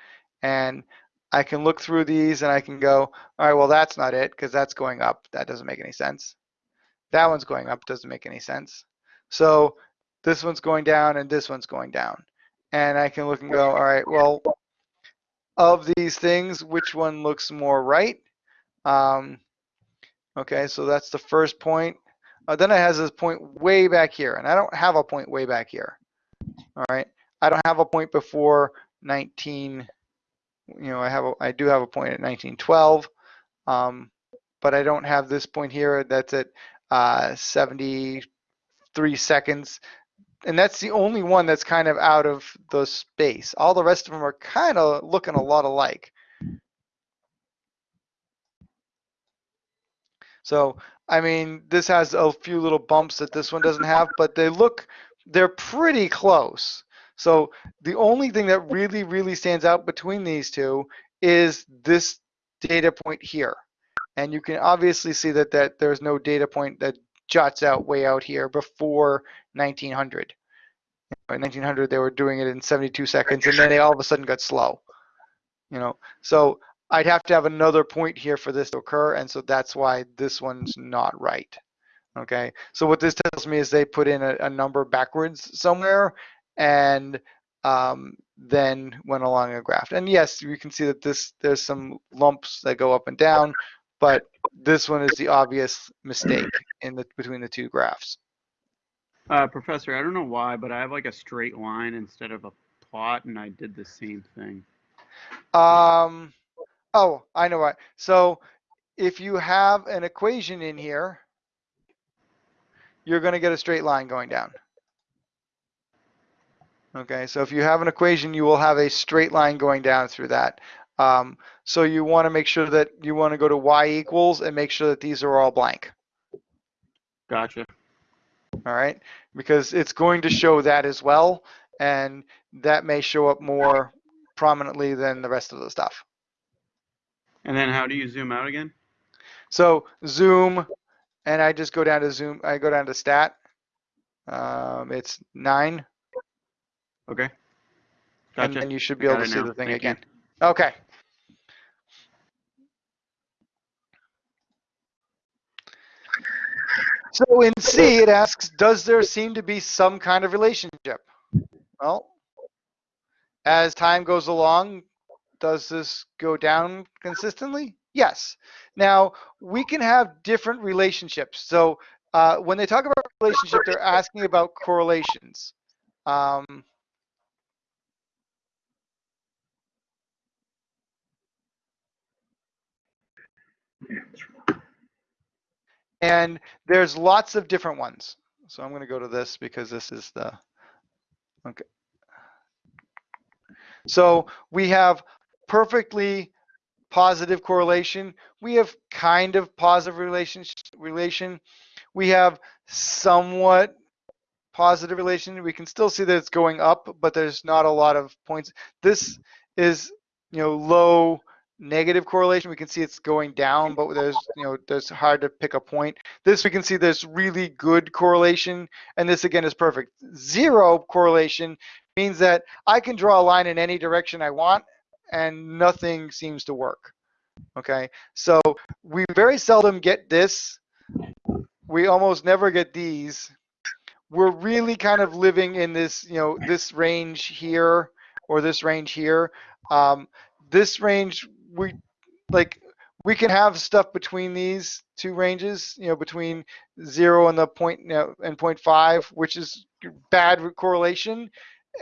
And I can look through these and I can go, all right, well, that's not it because that's going up. That doesn't make any sense. That one's going up, doesn't make any sense. So this one's going down and this one's going down. And I can look and go, all right, well, of these things, which one looks more right? Um, okay, so that's the first point. Uh, then it has this point way back here, and I don't have a point way back here. All right, I don't have a point before 19 you know, I have a, I do have a point at 1912, um, but I don't have this point here that's at uh, 73 seconds. And that's the only one that's kind of out of the space. All the rest of them are kind of looking a lot alike. So, I mean, this has a few little bumps that this one doesn't have, but they look, they're pretty close. So the only thing that really, really stands out between these two is this data point here. And you can obviously see that, that there's no data point that jots out way out here before 1900. In 1900, they were doing it in 72 seconds, and then they all of a sudden got slow. You know, so I'd have to have another point here for this to occur, and so that's why this one's not right. Okay, so what this tells me is they put in a, a number backwards somewhere, and um, then went along a graph. And yes, you can see that this there's some lumps that go up and down, but this one is the obvious mistake in the between the two graphs. Uh, professor, I don't know why, but I have like a straight line instead of a plot, and I did the same thing. Um, oh, I know why. So if you have an equation in here, you're going to get a straight line going down. Okay, so if you have an equation, you will have a straight line going down through that. Um, so you want to make sure that you want to go to y equals and make sure that these are all blank. Gotcha. All right, because it's going to show that as well, and that may show up more prominently than the rest of the stuff. And then how do you zoom out again? So zoom, and I just go down to zoom, I go down to stat. Um, it's nine. Okay. Gotcha. And then you should be able to see now. the thing Thank you. again. Okay. So in C, it asks, does there seem to be some kind of relationship? Well, as time goes along, does this go down consistently? Yes. Now, we can have different relationships. So uh, when they talk about relationship, they're asking about correlations. Um, and there's lots of different ones. So I'm going to go to this because this is the, okay. So we have perfectly positive correlation. We have kind of positive relation. relation. We have somewhat positive relation. We can still see that it's going up, but there's not a lot of points. This is, you know, low negative correlation. We can see it's going down, but there's, you know, there's hard to pick a point. This we can see there's really good correlation, and this again is perfect. Zero correlation means that I can draw a line in any direction I want, and nothing seems to work. Okay, so we very seldom get this. We almost never get these. We're really kind of living in this, you know, this range here or this range here. Um, this range, we like, we can have stuff between these two ranges, you know, between zero and the point, you know, and 0.5, which is bad correlation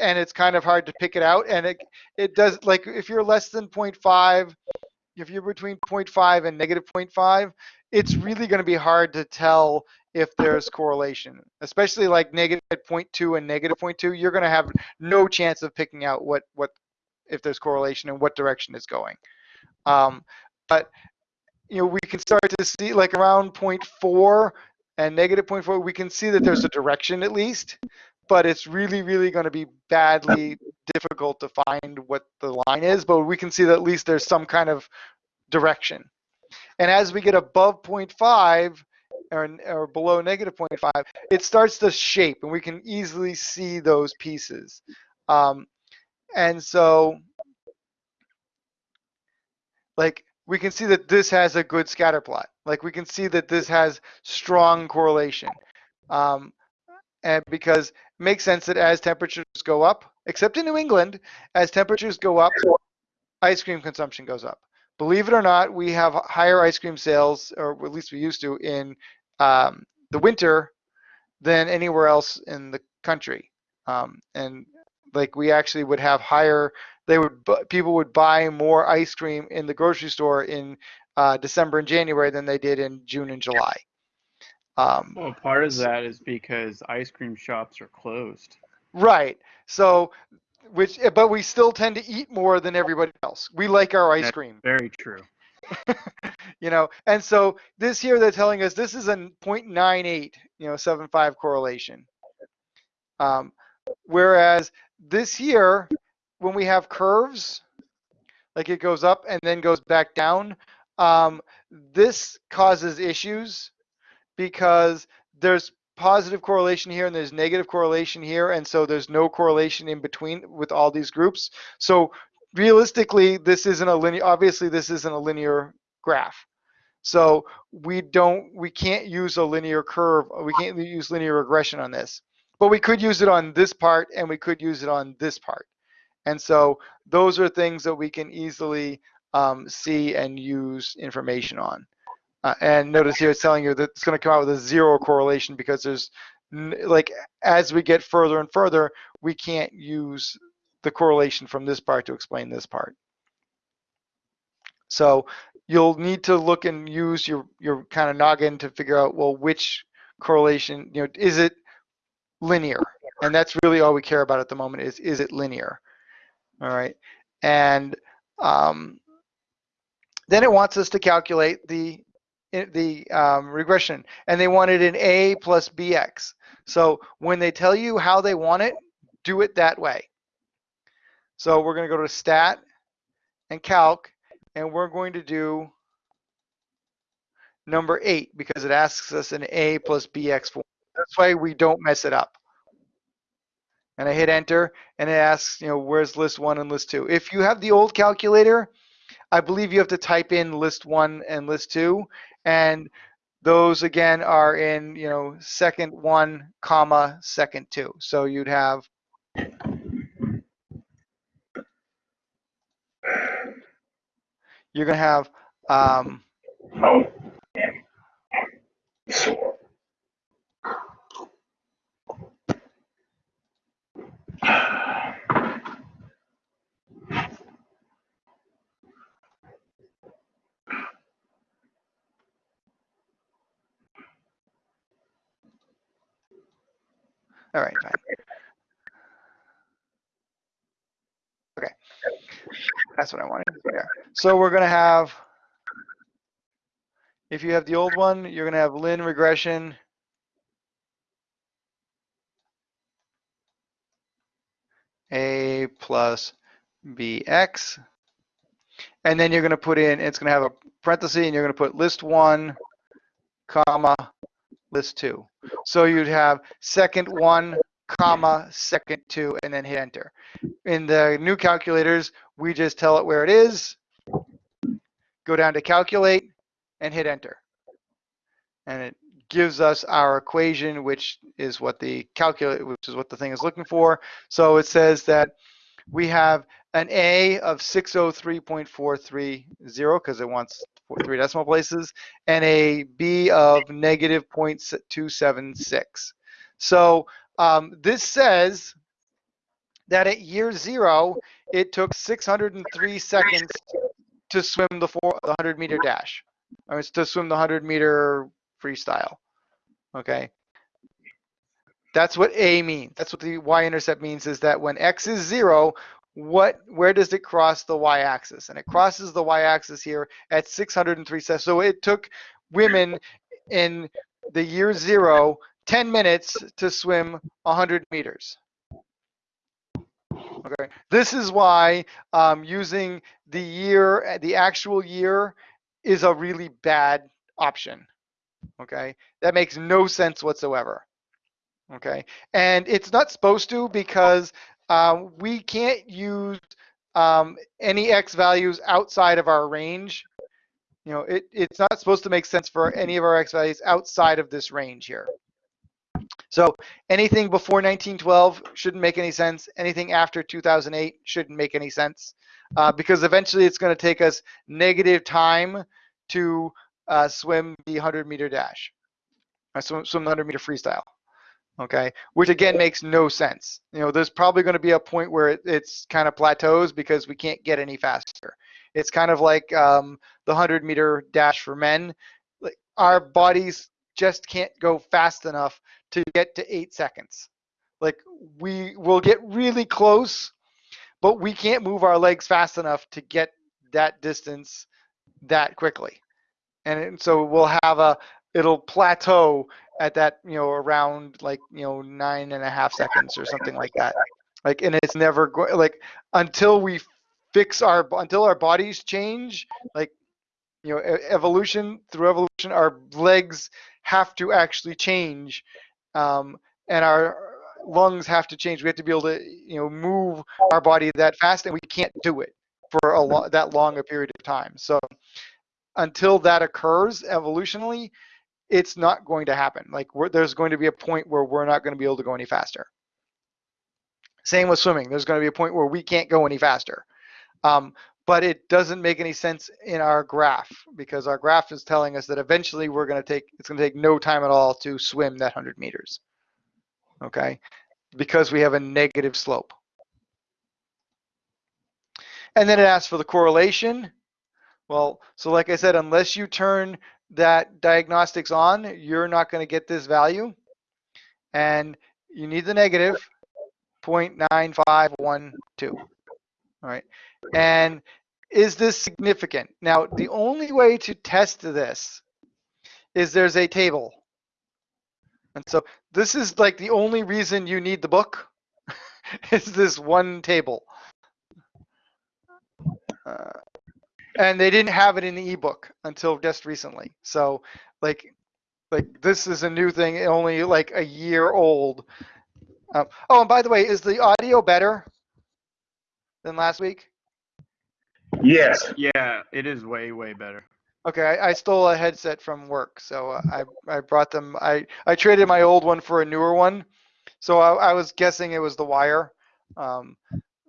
and it's kind of hard to pick it out. And it it does like if you're less than 0.5, if you're between 0.5 and negative 0.5, it's really going to be hard to tell if there's correlation, especially like negative 0.2 and negative 0.2. You're going to have no chance of picking out what what if there's correlation and what direction it's going. Um, but you know we can start to see like around 0.4 and negative 0.4, we can see that there's a direction at least but it's really, really going to be badly difficult to find what the line is. But we can see that at least there's some kind of direction. And as we get above 0.5 or, or below negative 0.5, it starts to shape, and we can easily see those pieces. Um, and so, like, we can see that this has a good scatter plot. Like, we can see that this has strong correlation. Um, and because it makes sense that as temperatures go up, except in New England, as temperatures go up, ice cream consumption goes up. Believe it or not, we have higher ice cream sales, or at least we used to, in um, the winter than anywhere else in the country. Um, and like we actually would have higher, they would people would buy more ice cream in the grocery store in uh, December and January than they did in June and July. Um, well, part of that is because ice cream shops are closed. Right. So, which, but we still tend to eat more than everybody else. We like our ice That's cream. Very true. you know, and so this here they're telling us this is a 0.98, you know, 75 correlation. Um, whereas this year, when we have curves, like it goes up and then goes back down, um, this causes issues because there's positive correlation here and there's negative correlation here and so there's no correlation in between with all these groups. So realistically this isn't a linear obviously this isn't a linear graph. So we don't we can't use a linear curve we can't use linear regression on this but we could use it on this part and we could use it on this part and so those are things that we can easily um, see and use information on uh, and notice here it's telling you that it's going to come out with a zero correlation because there's like as we get further and further, we can't use the correlation from this part to explain this part. So you'll need to look and use your your kind of noggin to figure out well which correlation you know is it linear and that's really all we care about at the moment is is it linear all right and um, then it wants us to calculate the the um, regression and they want it in A plus BX. So when they tell you how they want it, do it that way. So we're going to go to stat and calc and we're going to do number eight because it asks us an A plus BX form. That's why we don't mess it up. And I hit enter and it asks, you know, where's list one and list two. If you have the old calculator, I believe you have to type in list one and list two and those again are in you know second one comma second two so you'd have you're going to have Um, all right, fine. Okay, that's what I wanted. Yeah. So we're gonna have, if you have the old one, you're gonna have Lin regression. A plus BX. And then you're gonna put in, it's gonna have a parenthesis and you're gonna put list one, comma, list two. So you'd have second one, comma, second two, and then hit enter. In the new calculators, we just tell it where it is, go down to calculate, and hit enter. And it gives us our equation, which is what the calculate, which is what the thing is looking for. So it says that we have an A of 603.430 because it wants three decimal places, and a B of negative 0.276. So um, this says that at year zero, it took 603 seconds to swim the, four, the 100 meter dash. Or it's to swim the 100 meter freestyle. Okay. That's what A means. That's what the y-intercept means is that when x is zero, what where does it cross the y-axis? And it crosses the y-axis here at 603 seconds. So it took women in the year zero 10 minutes to swim 100 meters. Okay, this is why um, using the year, the actual year, is a really bad option. Okay, that makes no sense whatsoever. Okay, and it's not supposed to because um, we can't use um, any x values outside of our range. You know, it, it's not supposed to make sense for any of our x values outside of this range here. So anything before 1912 shouldn't make any sense. Anything after 2008 shouldn't make any sense uh, because eventually it's going to take us negative time to uh, swim the 100 meter dash, uh, swim, swim the 100 meter freestyle. Okay, which again makes no sense. You know, there's probably going to be a point where it, it's kind of plateaus because we can't get any faster. It's kind of like um, the 100 meter dash for men. Like our bodies just can't go fast enough to get to eight seconds. Like we will get really close, but we can't move our legs fast enough to get that distance that quickly. And so we'll have a, it'll plateau at that, you know, around like, you know, nine and a half seconds or something like that. Like, and it's never going, like, until we fix our, until our bodies change, like, you know, evolution, through evolution, our legs have to actually change um, and our lungs have to change. We have to be able to, you know, move our body that fast, and we can't do it for a lo- that long a period of time. So until that occurs evolutionally, it's not going to happen. Like there's going to be a point where we're not going to be able to go any faster. Same with swimming. There's going to be a point where we can't go any faster. Um, but it doesn't make any sense in our graph because our graph is telling us that eventually we're going to take it's going to take no time at all to swim that 100 meters okay because we have a negative slope and then it asks for the correlation well so like i said unless you turn that diagnostics on you're not going to get this value and you need the negative 0.9512 all right and is this significant? Now, the only way to test this is there's a table. And so this is like the only reason you need the book is this one table. Uh, and they didn't have it in the ebook until just recently. So like, like this is a new thing, only like a year old. Um, oh, and by the way, is the audio better than last week? Yes. Yeah, it is way, way better. Okay, I, I stole a headset from work, so uh, I I brought them. I I traded my old one for a newer one, so I, I was guessing it was the wire. Um,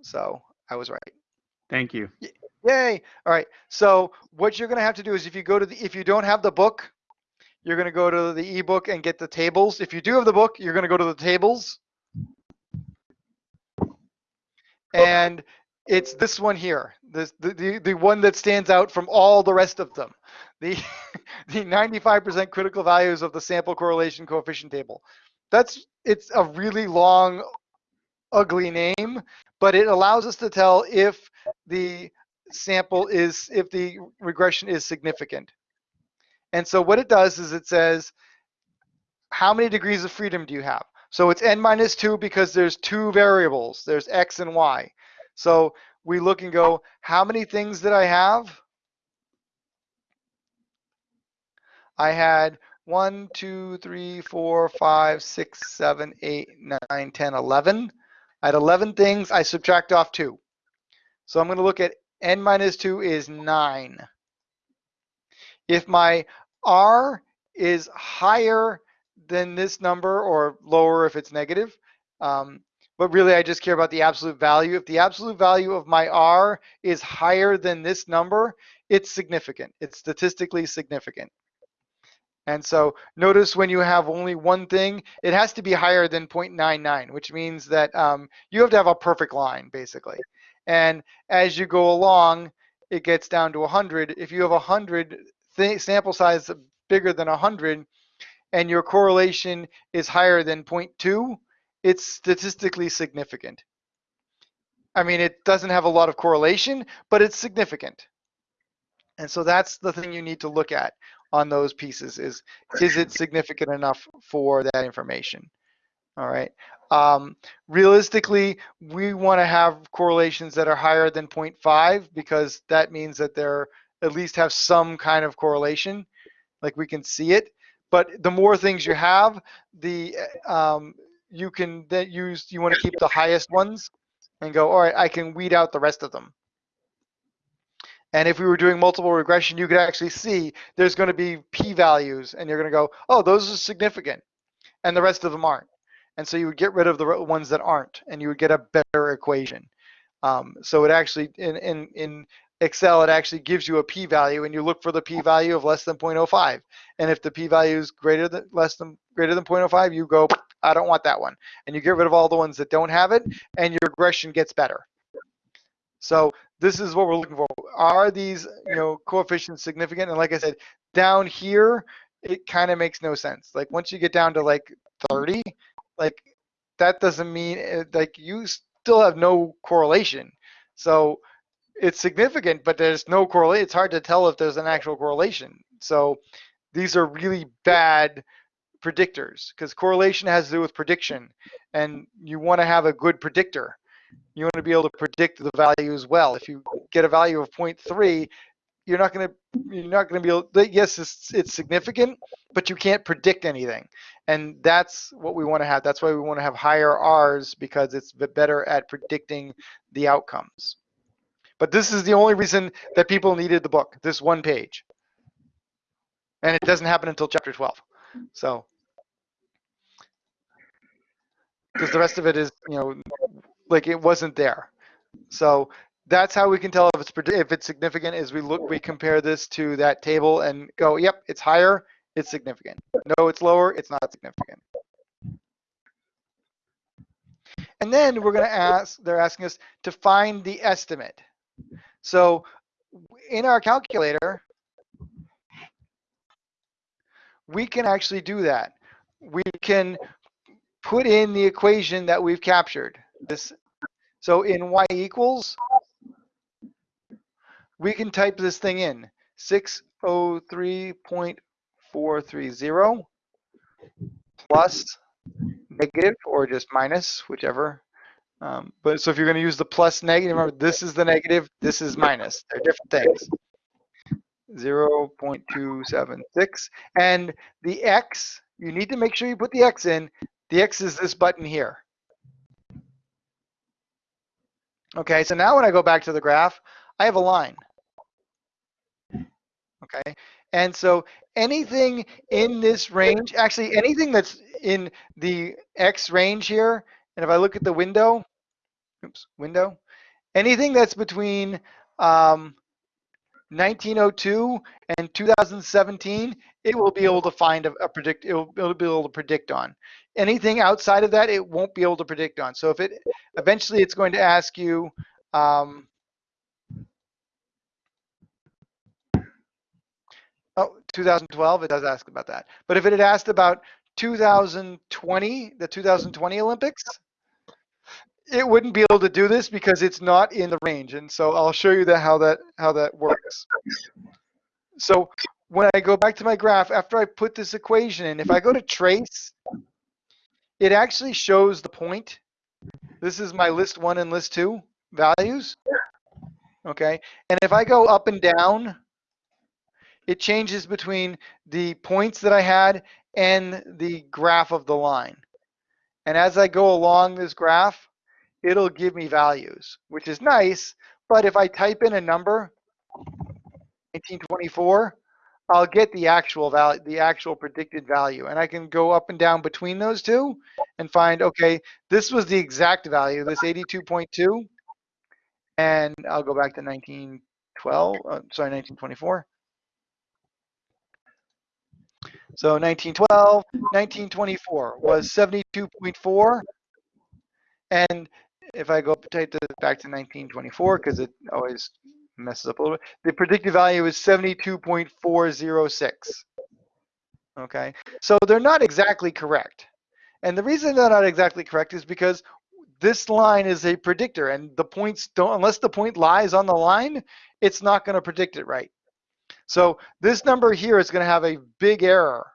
so I was right. Thank you. Yay. All right. So what you're going to have to do is if you go to the, if you don't have the book, you're going to go to the ebook and get the tables. If you do have the book, you're going to go to the tables. And it's this one here, this, the, the, the one that stands out from all the rest of them. The, the 95% critical values of the sample correlation coefficient table. That's, it's a really long, ugly name, but it allows us to tell if the sample is, if the regression is significant. And so what it does is it says, how many degrees of freedom do you have? So it's n minus 2 because there's two variables. There's x and y. So we look and go, how many things did I have? I had 1, 2, 3, 4, 5, 6, 7, 8, 9, 10, 11. I had 11 things. I subtract off 2. So I'm going to look at n minus 2 is 9. If my r is higher than this number or lower if it's negative, um, but really I just care about the absolute value. If the absolute value of my r is higher than this number, it's significant. It's statistically significant. And so notice when you have only one thing, it has to be higher than 0.99, which means that um, you have to have a perfect line, basically. And as you go along, it gets down to 100. If you have 100 sample size bigger than 100, and your correlation is higher than 0.2, it's statistically significant. I mean, it doesn't have a lot of correlation, but it's significant. And so that's the thing you need to look at on those pieces is, is it significant enough for that information? All right. Um, realistically, we want to have correlations that are higher than 0.5 because that means that they're at least have some kind of correlation, like we can see it. But the more things you have, the um, you can then use you want to keep the highest ones and go, all right, I can weed out the rest of them. And if we were doing multiple regression, you could actually see there's going to be p-values, and you're going to go, oh, those are significant, and the rest of them aren't. And so you would get rid of the ones that aren't, and you would get a better equation. Um, so it actually, in, in, in Excel, it actually gives you a p-value, and you look for the p-value of less than 0.05. And if the p-value is greater than less than greater than 0.05, you go, I don't want that one, and you get rid of all the ones that don't have it, and your regression gets better. So this is what we're looking for. Are these, you know, coefficients significant? And like I said, down here, it kind of makes no sense. Like once you get down to like 30, like that doesn't mean eh, like you still have no correlation. So it's significant, but there's no correlation. It's hard to tell if there's an actual correlation. So these are really bad predictors because correlation has to do with prediction and you want to have a good predictor. You want to be able to predict the value as well. If you get a value of 0.3, you're not going to you're not going to be able yes it's, it's significant but you can't predict anything and that's what we want to have. That's why we want to have higher r's because it's better at predicting the outcomes. But this is the only reason that people needed the book this one page. And it doesn't happen until chapter 12 so because the rest of it is you know like it wasn't there. So that's how we can tell if it's if it's significant is we look we compare this to that table and go yep it's higher it's significant. No it's lower it's not significant. And then we're going to ask they're asking us to find the estimate. So in our calculator we can actually do that. We can put in the equation that we've captured. This so in y equals we can type this thing in oh 603.430 plus negative or just minus, whichever. Um, but so if you're going to use the plus negative, remember this is the negative, this is minus. They're different things. 0.276. And the x, you need to make sure you put the x in. The x is this button here. Okay, so now when I go back to the graph, I have a line okay? And so anything in this range, actually anything that's in the X range here, and if I look at the window, oops, window, anything that's between um, 1902 and 2017, it will be able to find a, a predict. It will, it'll be able to predict on. Anything outside of that, it won't be able to predict on. So if it eventually, it's going to ask you. Um, oh, 2012, it does ask about that. But if it had asked about 2020, the 2020 Olympics, it wouldn't be able to do this because it's not in the range. And so I'll show you that how that how that works. So when I go back to my graph, after I put this equation in, if I go to trace, it actually shows the point. This is my list one and list two values. Okay. And if I go up and down, it changes between the points that I had and the graph of the line. And as I go along this graph, it'll give me values, which is nice. But if I type in a number, 1924, I'll get the actual value, the actual predicted value. And I can go up and down between those two and find, okay, this was the exact value, this 82.2. And I'll go back to 1912, uh, sorry, 1924. So 1912, 1924 was 72.4. And if I go this back to 1924, because it always messes up a little bit, the predicted value is 72.406. Okay, so they're not exactly correct. And the reason they're not exactly correct is because this line is a predictor and the points don't, unless the point lies on the line, it's not going to predict it right. So this number here is going to have a big error,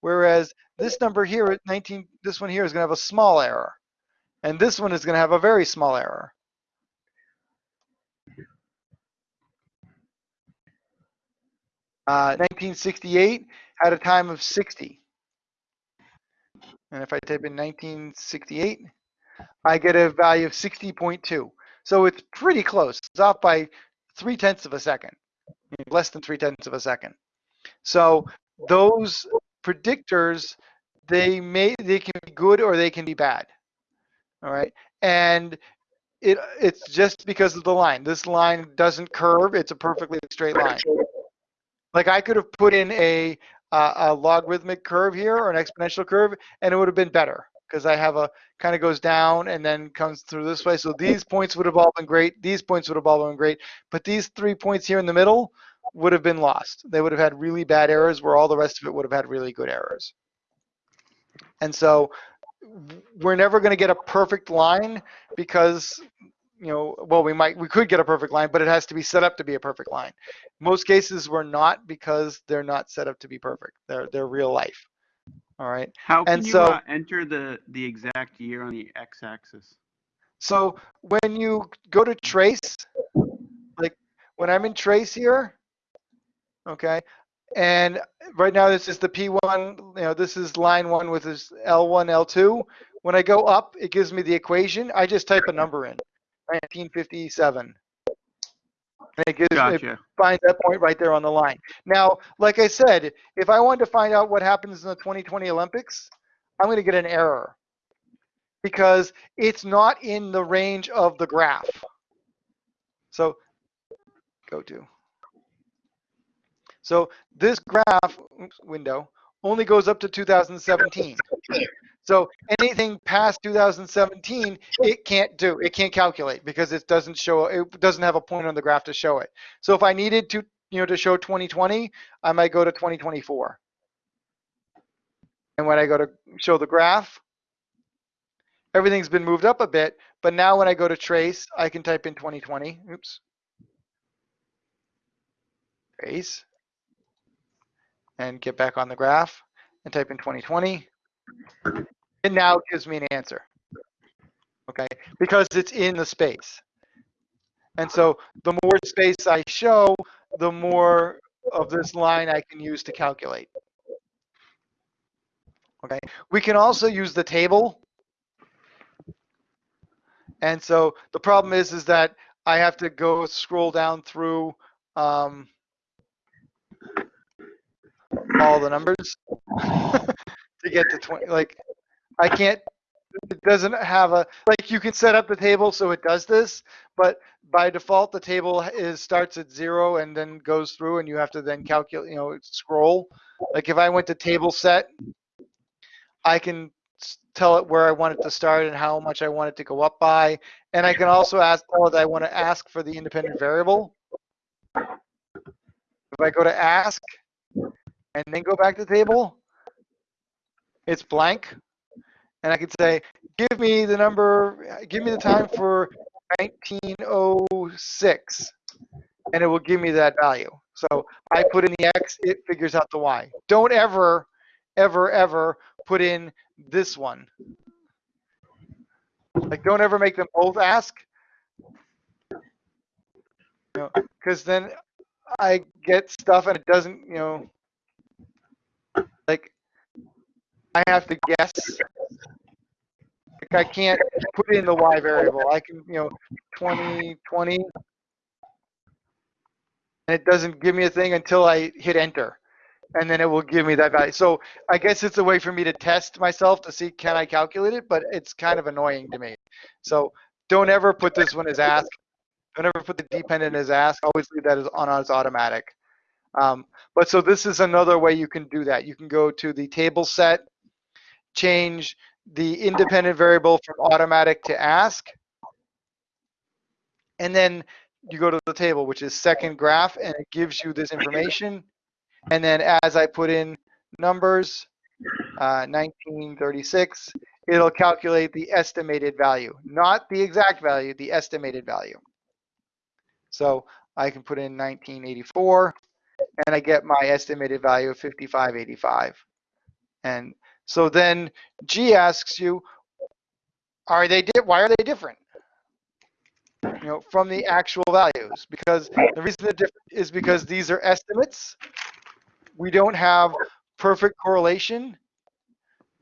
whereas this number here at 19, this one here is going to have a small error. And this one is going to have a very small error. Uh, 1968 had a time of 60. And if I type in 1968, I get a value of 60.2. So it's pretty close. It's off by three tenths of a second, less than three tenths of a second. So those predictors, they may they can be good or they can be bad. All right, and it it's just because of the line. This line doesn't curve; it's a perfectly straight line. Like I could have put in a uh, a logarithmic curve here or an exponential curve, and it would have been better because I have a kind of goes down and then comes through this way. So these points would have all been great. These points would have all been great. But these three points here in the middle would have been lost. They would have had really bad errors where all the rest of it would have had really good errors. And so we're never going to get a perfect line because you know well we might we could get a perfect line but it has to be set up to be a perfect line most cases we're not because they're not set up to be perfect they're they're real life all right. How can And you so- uh, enter the the exact year on the x-axis? so when you go to trace like when i'm in trace here okay and right now this is the p1 you know this is line one with this l1 l2 when i go up it gives me the equation. I just type a number in 1957 and it gives it Gotcha. find that point right there on the line. Now, like I said, if I wanted to find out what happens in the 2020 Olympics, I'm going to get an error because it's not in the range of the graph. So go to. So this graph oops, window only goes up to 2017. So anything past 2017, it can't do. It can't calculate because it doesn't show. It doesn't have a point on the graph to show it. So if I needed to, you know, to show 2020, I might go to 2024. And when I go to show the graph, everything's been moved up a bit. But now when I go to trace, I can type in 2020. Oops. Trace. And get back on the graph and type in 2020. And now gives me an answer. Okay, because it's in the space. And so the more space I show, the more of this line I can use to calculate. Okay, we can also use the table. And so the problem is, is that I have to go scroll down through um, all the numbers to get to 20. Like, I can't, it doesn't have a, like, you can set up the table so it does this, but by default, the table is starts at zero and then goes through and you have to then calculate, you know, scroll. Like if I went to table set, I can tell it where I want it to start and how much I want it to go up by. And I can also ask, I want to ask for the independent variable. If I go to ask and then go back to table, it's blank. And I could say, give me the number, give me the time for 1906. And it will give me that value. So I put in the X, it figures out the Y. Don't ever, ever, ever put in this one. Like, don't ever make them both ask. You know, because then I get stuff and it doesn't, you know, like I have to guess. Like I can't put in the y variable. I can, you know, 20, 20, and it doesn't give me a thing until I hit enter, and then it will give me that value. So I guess it's a way for me to test myself to see can I calculate it, but it's kind of annoying to me. So don't ever put this one as ask. Don't ever put the dependent as ask. Always leave that as on as automatic. Um, but so this is another way you can do that. You can go to the table set, change the independent variable from automatic to ask, and then you go to the table, which is second graph, and it gives you this information. And then as I put in numbers, uh, 1936, it'll calculate the estimated value, not the exact value, the estimated value. So I can put in 1984, and I get my estimated value of 5585. And so then G asks you, are they why are they different? You know, from the actual values, because the reason they're different is because these are estimates. We don't have perfect correlation.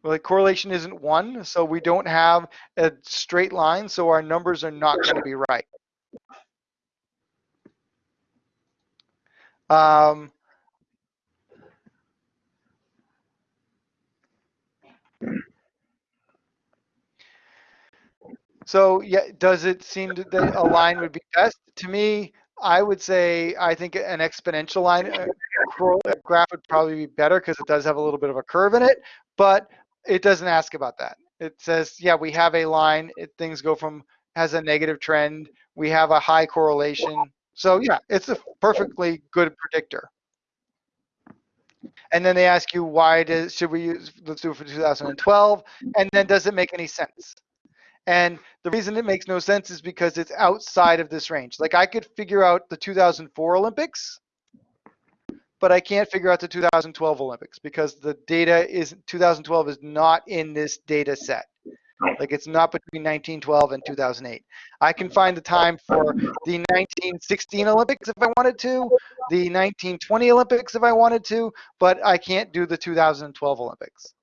Well, like correlation isn't one, so we don't have a straight line, so our numbers are not going to be right. Um, so yeah, does it seem that a line would be best? To me, I would say I think an exponential line uh, uh, graph would probably be better because it does have a little bit of a curve in it, but it doesn't ask about that. It says, yeah, we have a line. It, things go from has a negative trend. We have a high correlation. So yeah, it's a perfectly good predictor. And then they ask you why does should we use let's do it for 2012 and then does it make any sense? And the reason it makes no sense is because it's outside of this range. Like I could figure out the 2004 Olympics, but I can't figure out the 2012 Olympics because the data is 2012 is not in this data set. Like it's not between 1912 and 2008. I can find the time for the 1916 Olympics if I wanted to, the 1920 Olympics if I wanted to, but I can't do the 2012 Olympics.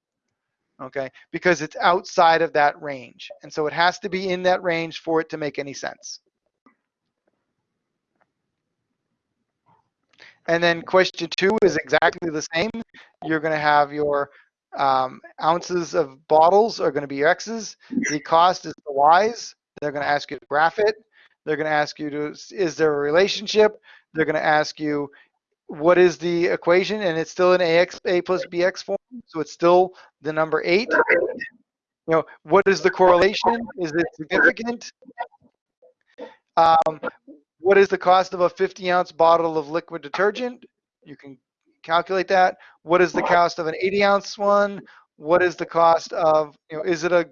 Okay, because it's outside of that range. And so it has to be in that range for it to make any sense. And then question two is exactly the same. You're going to have your um, ounces of bottles are going to be your X's. The cost is the Y's. They're going to ask you to graph it. They're going to ask you to, is there a relationship? They're going to ask you, what is the equation? And it's still an AX, A plus BX form. So it's still the number eight. You know, what is the correlation? Is it significant? Um, what is the cost of a 50 ounce bottle of liquid detergent? You can calculate that. What is the cost of an 80 ounce one? What is the cost of, you know, is it a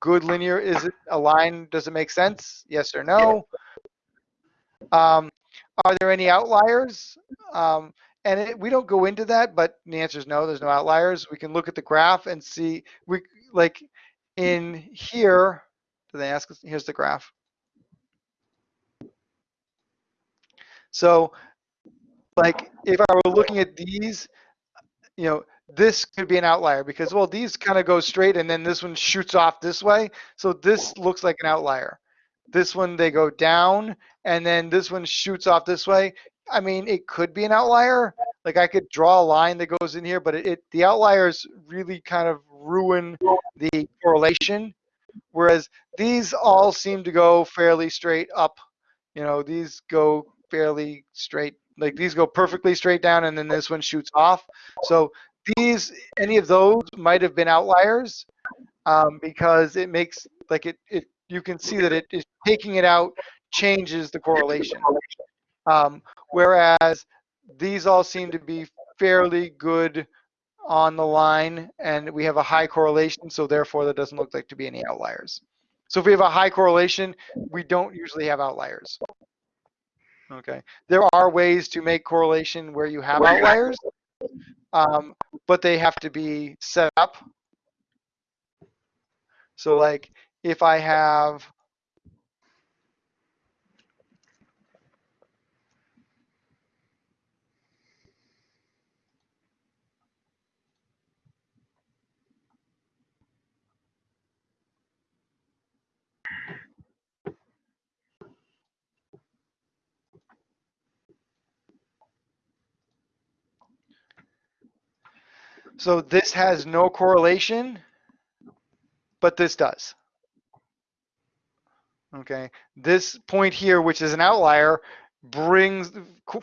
good linear? Is it a line? Does it make sense? Yes or no? Um, are there any outliers? Um, and it, we don't go into that, but the answer is no, there's no outliers. We can look at the graph and see, we like in here, do they ask us, here's the graph. So like if I were looking at these, you know, this could be an outlier because, well, these kind of go straight and then this one shoots off this way. So this looks like an outlier. This one, they go down and then this one shoots off this way. I mean, it could be an outlier. Like I could draw a line that goes in here, but it, it the outliers really kind of ruin the correlation. Whereas these all seem to go fairly straight up You know, these go fairly straight, like these go perfectly straight down and then this one shoots off. So these, any of those might have been outliers um, because it makes, like it, it, you can see that it is taking it out changes the correlation. Um, whereas these all seem to be fairly good on the line and we have a high correlation, so therefore there doesn't look like to be any outliers. So if we have a high correlation, we don't usually have outliers. Okay, there are ways to make correlation where you have outliers, um, but they have to be set up. So like if I have So this has no correlation, but this does. Okay, this point here, which is an outlier, brings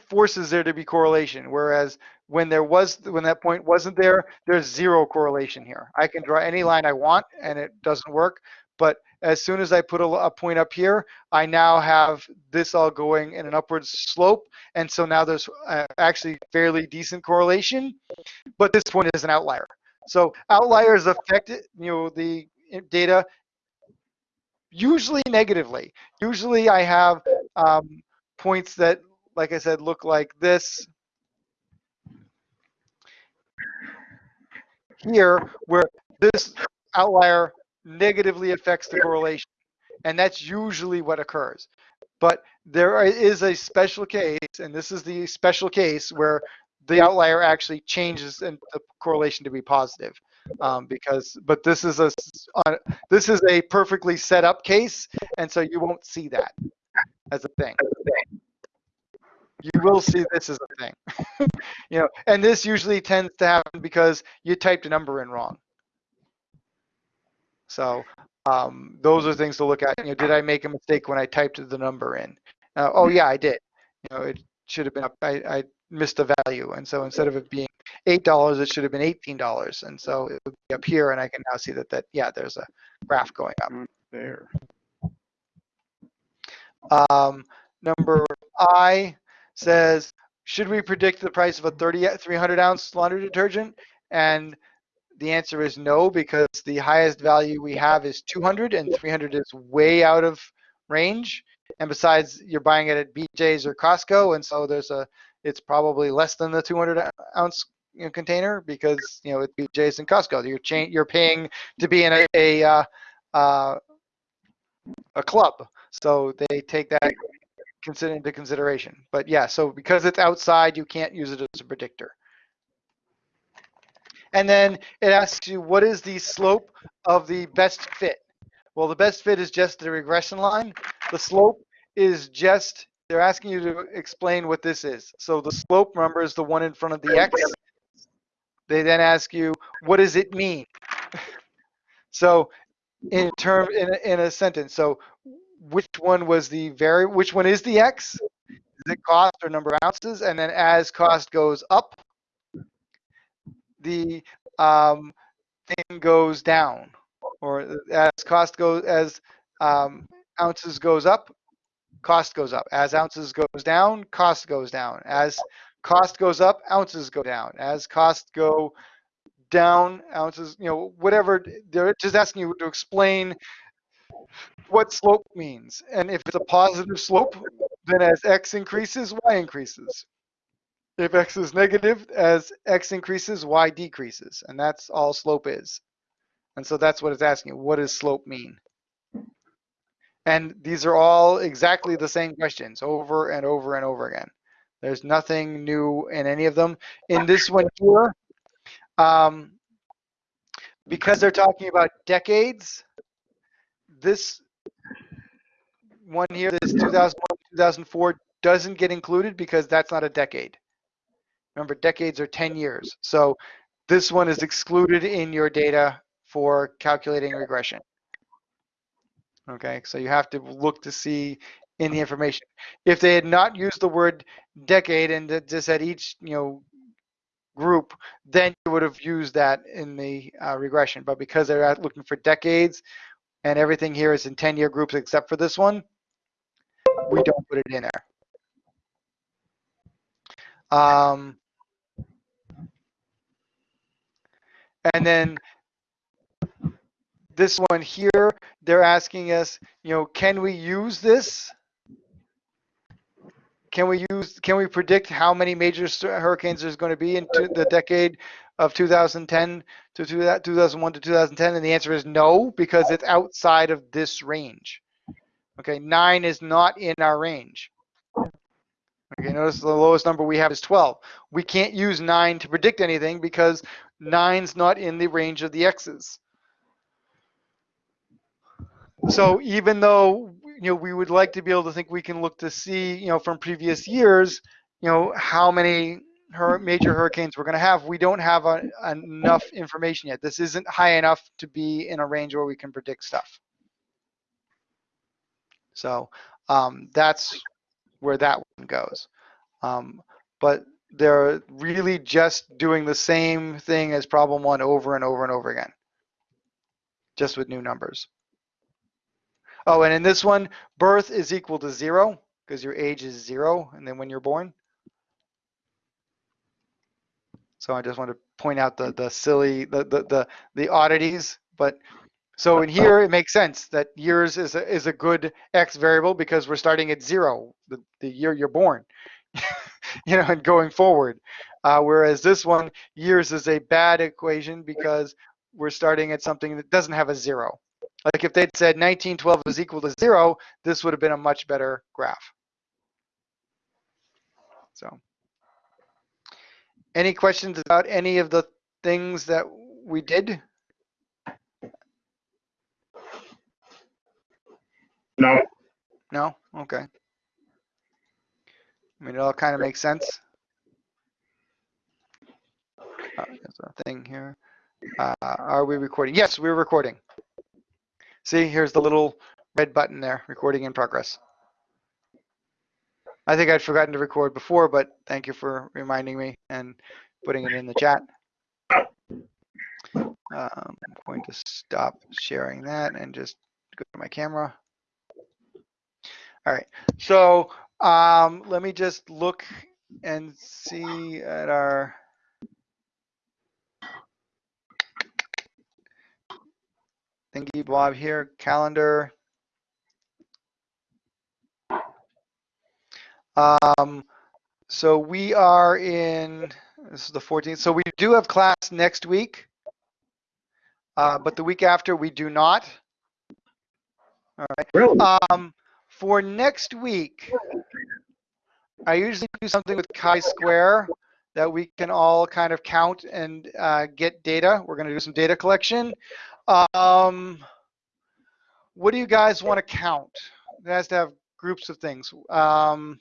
forces there to be correlation. Whereas when there was when that point wasn't there, there's zero correlation here. I can draw any line I want and it doesn't work. But as soon as I put a, a point up here, I now have this all going in an upward slope. And so now there's uh, actually fairly decent correlation, but this point is an outlier. So outliers affect you know the data usually negatively. Usually I have um, points that, like I said, look like this here, where this outlier negatively affects the correlation. And that's usually what occurs. But there is a special case, and this is the special case where the outlier actually changes and the correlation to be positive. Um, because, but this is a uh, this is a perfectly set up case, and so you won't see that as a thing. You will see this as a thing, you know, and this usually tends to happen because you typed a number in wrong. So um, those are things to look at. You know, did I make a mistake when I typed the number in? Uh, oh yeah, I did. You know, it should have been up. I, I missed a value, and so instead of it being eight dollars, it should have been eighteen dollars, and so it would be up here, and I can now see that that yeah, there's a graph going up. There. Um, number I says, should we predict the price of a 30, 300 ounce laundry detergent? And the answer is no, because the highest value we have is 200 and 300 is way out of range. And besides, you're buying it at BJ's or Costco, and so there's a, it's probably less than the 200 ounce you know, container because you know it's BJ's and Costco. You're cha- you're paying to be in a a, uh, uh, a club, so they take that into consideration. But yeah, so because it's outside, you can't use it as a predictor. And then it asks you, what is the slope of the best fit? Well, the best fit is just the regression line. The slope is just, they're asking you to explain what this is. So the slope, remember, is the one in front of the x. They then ask you, what does it mean? so in term in a, in a sentence, so which one was the very, which one is the x? Is it cost or number of ounces? And then as cost goes up, the um, thing goes down, or as cost goes as um, ounces goes up, cost goes up. As ounces goes down, cost goes down. As cost goes up, ounces go down. As cost go down, ounces, you know, whatever. They're just asking you to explain what slope means. And if it's a positive slope, then as x increases, y increases. If x is negative, as x increases, y decreases. And that's all slope is. And so that's what it's asking. What does slope mean? And these are all exactly the same questions over and over and over again. There's nothing new in any of them. In this one here, um, because they're talking about decades, this one here, this 2001, 2004, doesn't get included because that's not a decade. Remember, decades are 10 years. So this one is excluded in your data for calculating regression. Okay, so you have to look to see in the information. If they had not used the word decade and just said each, you know, group, then you would have used that in the uh, regression. But because they're out looking for decades and everything here is in 10 year groups except for this one, we don't put it in there. Um, and then this one here, they're asking us, you know, can we use this? Can we use, can we predict how many major hurricanes there's going to be in the decade of 2010 to two- 2001 to 2010? And the answer is no, because it's outside of this range. Okay, nine is not in our range. Okay, notice the lowest number we have is 12. We can't use nine to predict anything because nine's not in the range of the X's. So even though, you know, we would like to be able to think we can look to see, you know, from previous years, you know, how many hur- major hurricanes we're going to have, we don't have a, enough information yet. This isn't high enough to be in a range where we can predict stuff. So um, that's where that one goes. Um, but they're really just doing the same thing as problem one over and over and over again, just with new numbers. Oh, and in this one, birth is equal to zero because your age is zero, and then when you're born. So I just want to point out the the silly the the the, the oddities, but so in here it makes sense that years is a, is a good x variable because we're starting at zero the, the year you're born, you know, and going forward. Uh, whereas this one years is a bad equation because we're starting at something that doesn't have a zero. Like if they'd said 1912 is equal to zero, this would have been a much better graph. So, any questions about any of the things that we did? No, No? Okay. I mean, it all kind of makes sense. Uh, There's a thing here. Uh, Are we recording? Yes, we're recording. See, here's the little red button there, recording in progress. I think I'd forgotten to record before, but thank you for reminding me and putting it in the chat. Um, I'm going to stop sharing that and just go to my camera. All right, so um, let me just look and see at our. Thingy Bob here, calendar. Um, so we are in, this is the 14th, so we do have class next week. Uh, but the week after, we do not. All right. really? Um, for next week, I usually do something with chi-square that we can all kind of count and uh, get data. We're going to do some data collection. Um, what do you guys want to count? It has to have groups of things. Um,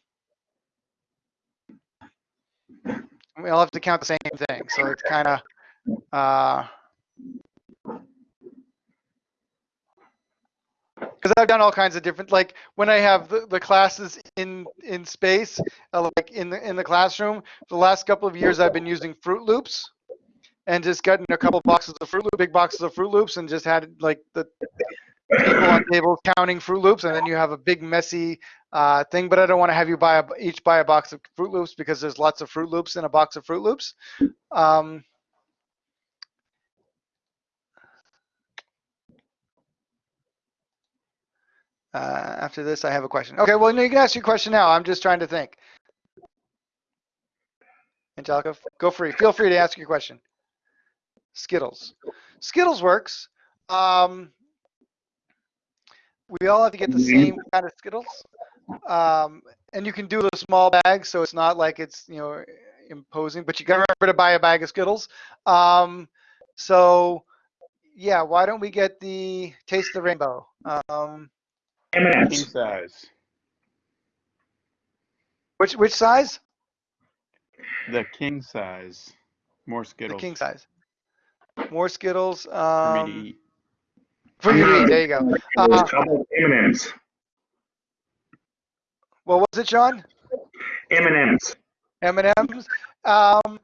we all have to count the same thing, so it's kind of. Uh, because I've done all kinds of different, like when I have the, the classes in in space, uh, like in the in the classroom. For the last couple of years, I've been using Froot Loops, and just gotten a couple boxes of Froot Loop, big boxes of Froot Loops, and just had like the people on tables counting Froot Loops, and then you have a big messy uh, thing. But I don't want to have you buy a, each buy a box of Froot Loops because there's lots of Froot Loops in a box of Froot Loops. Um, Uh, after this, I have a question. Okay, well, you can ask your question now. I'm just trying to think. Angelica, go free. Feel free to ask your question. Skittles. Skittles works. Um, we all have to get the same kind of Skittles. Um, and you can do the small bag, so it's not like it's, you know, imposing, but you gotta remember to buy a bag of Skittles. Um, so, yeah, why don't we get the Taste of the Rainbow? Um, King M&M's. size. which, which size? The king size. More Skittles. The king size. More Skittles. for me to Um, eat. for you to eat. There you go. Uh, M&M's. What was it, Sean? M and M's. M and M's. Um,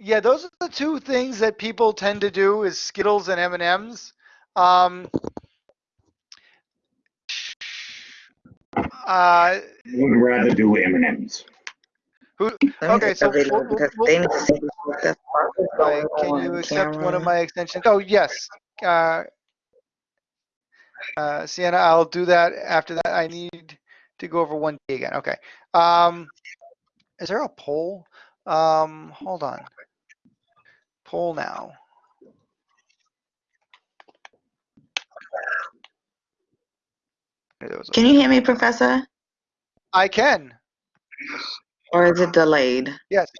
yeah, those are the two things that people tend to do is Skittles and M and M's. Um, uh, Would rather do M and M's. who? Okay, so a video we'll- we'll- they need to see what the fuck is Right, going Can you on accept one of my extensions? Oh, yes. Uh, uh, Sienna, I'll do that after that. I need to go over one D again. Okay. Um, is there a poll? Um, hold on. Poll now. There was a- Can you hear me, Professor? I can. Or is it delayed? Yes.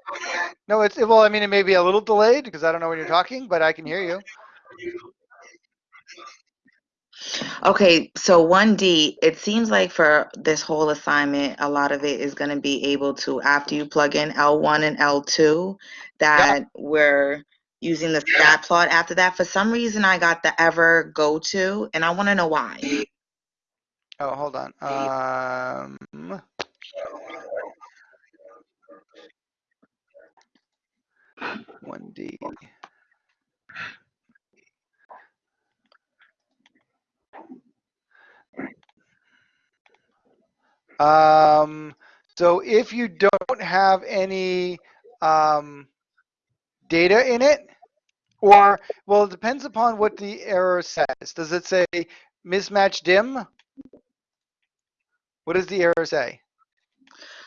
No, it's, well, I mean, it may be a little delayed because I don't know when you're talking, but I can hear you. Okay, so 1D, it seems like for this whole assignment, a lot of it is going to be able to, after you plug in L1 and L2, that we're using the stat plot after that. For some reason, I got the ever go to, and I want to know why. Oh, hold on. Um, one D. Um, so if you don't have any um, data in it, or well, it depends upon what the error says. Does it say mismatch dim? What does the error say?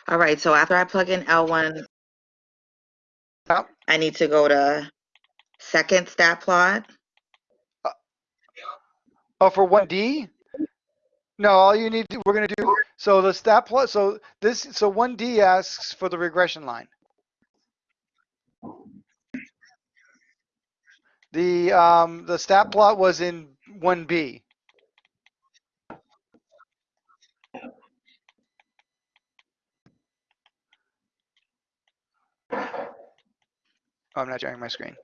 All right, so after I plug in L1, oh. I need to go to second stat plot. Uh, oh, for 1D? No, all you need to, we're gonna do, so the stat plot, so this, so 1D asks for the regression line. The, um, the stat plot was in 1B. Oh, I'm not sharing my screen.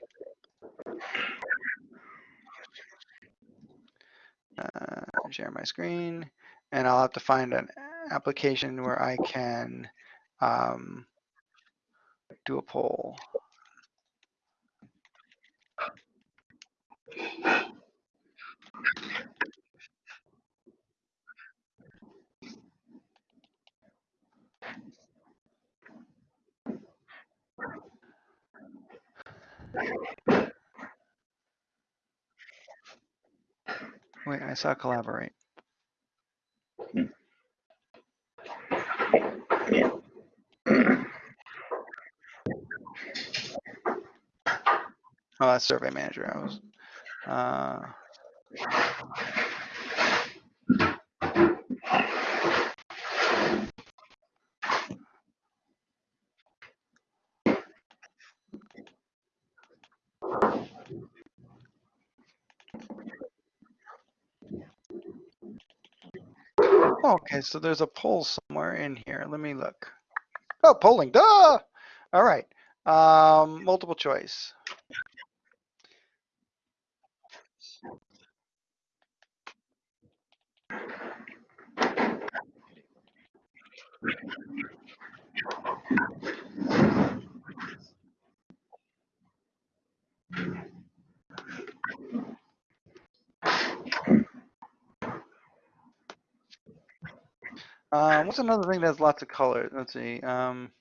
Uh, share my screen, and I'll have to find an application where I can um, do a poll. Wait, I saw collaborate. Yeah. Oh, that's Survey Manager. I was. Uh, okay, so there's a poll somewhere in here. Let me look. Oh, polling. Duh. All right. Um, multiple choice. Um, what's another thing that has lots of colors? Let's see. Um,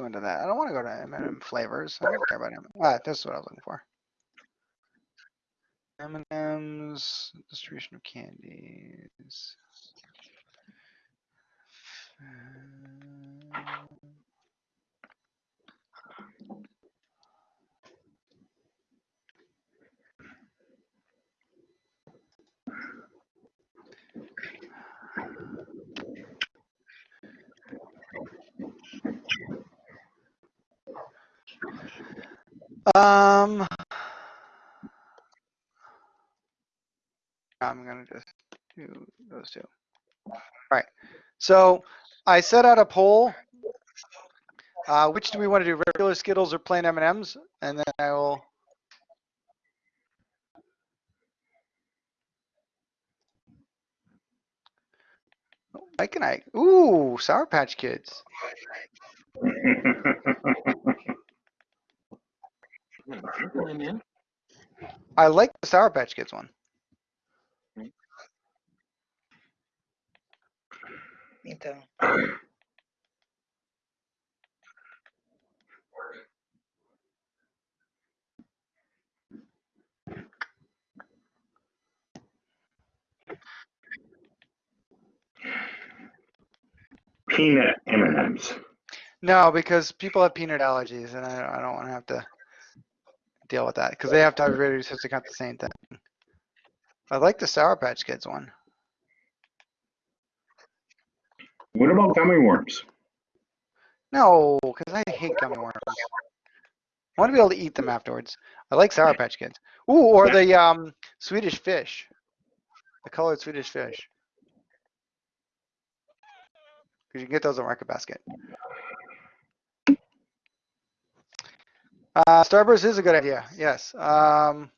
go s- keep going to that. I don't want to go to M&M flavors. I don't care about M&M. Ah, this is what I was looking for. M&M's distribution of candies. Um, I'm gonna just do those two. All right. So I set out a poll. Uh, which do we want to do, regular Skittles or plain M&Ms? And then I will. Mike and I, ooh, Sour Patch Kids. I like the Sour Patch Kids one. Me too. Peanut M&Ms. No, because people have peanut allergies, and I, I don't want to have to deal with that because they have has to cut the same thing. I like the Sour Patch Kids one. What about gummy worms? No, because I hate gummy worms. I want to be able to eat them afterwards. I like Sour Patch Kids. Ooh, or the um Swedish fish, the colored Swedish fish. Because you can get those at Market Basket. Uh, Starburst is a good idea. Yes. Um,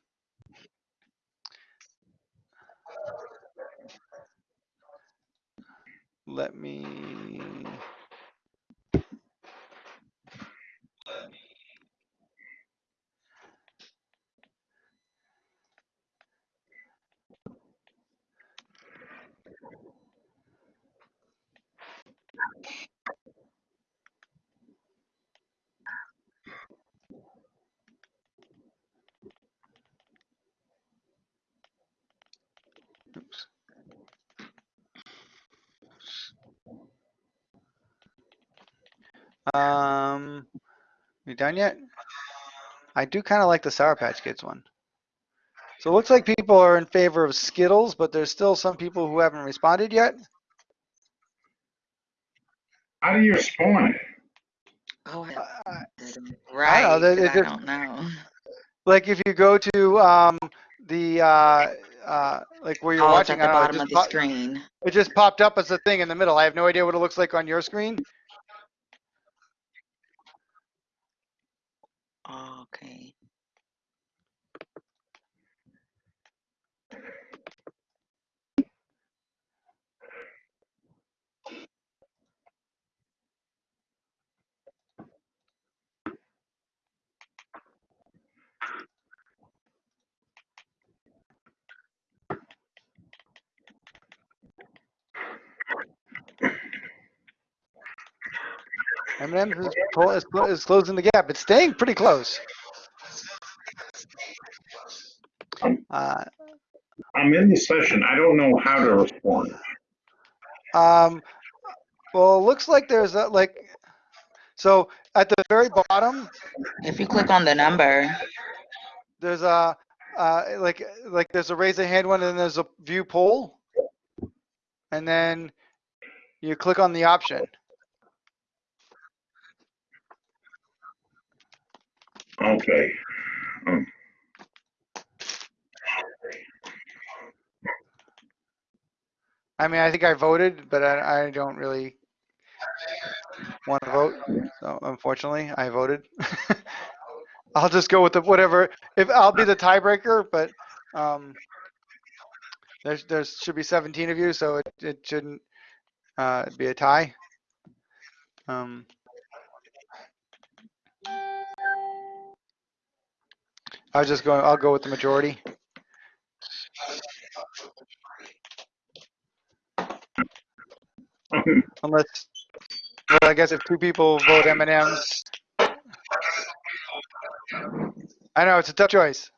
let me. Um, we done yet? I do kind of like the Sour Patch Kids one. So it looks like people are in favor of Skittles, but there's still some people who haven't responded yet. How do you spawn it? Oh, I Uh, didn't. Right, know, there- I don't know. like if you go to um, the uh, uh, like where you're Oh, watching, at the I don't know, bottom of the pop- screen. it just popped up as a thing in the middle. I have no idea what it looks like on your screen. Oh, okay. M&M's is, pull, is, is closing the gap. It's staying pretty close. Uh, I'm in the session. I don't know how to respond. Um, well, it looks like there's a, like, so at the very bottom, If you click on the number, there's a, uh, like, like there's a raise a hand one and then there's a view poll. And then you click on the option. Okay. Um, I mean, I think I voted, but I, I don't really want to vote. So unfortunately, I voted. I'll just go with the whatever, if I'll be the tiebreaker, but, um, there's, there should be 17 of you, so it, it shouldn't, uh, be a tie. Um, I was just going, I'll go with the majority. Unless, well I guess if two people vote M and M, I know it's a tough choice.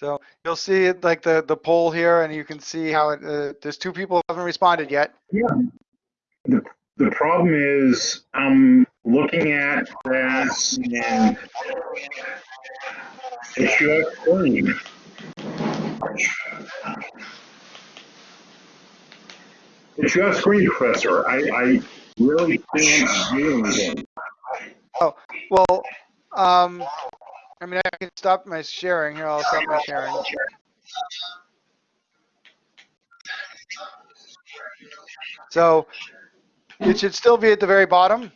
So you'll see it like the the poll here, and you can see how it. Uh, there's two people who haven't responded yet. Yeah. The the problem is, I'm looking at that and it's your screen. It's your screen, Professor. I, I really can't do anything. Oh, Well, um, I mean, I can stop my sharing here. I'll stop my sharing. So it should still be at the very bottom.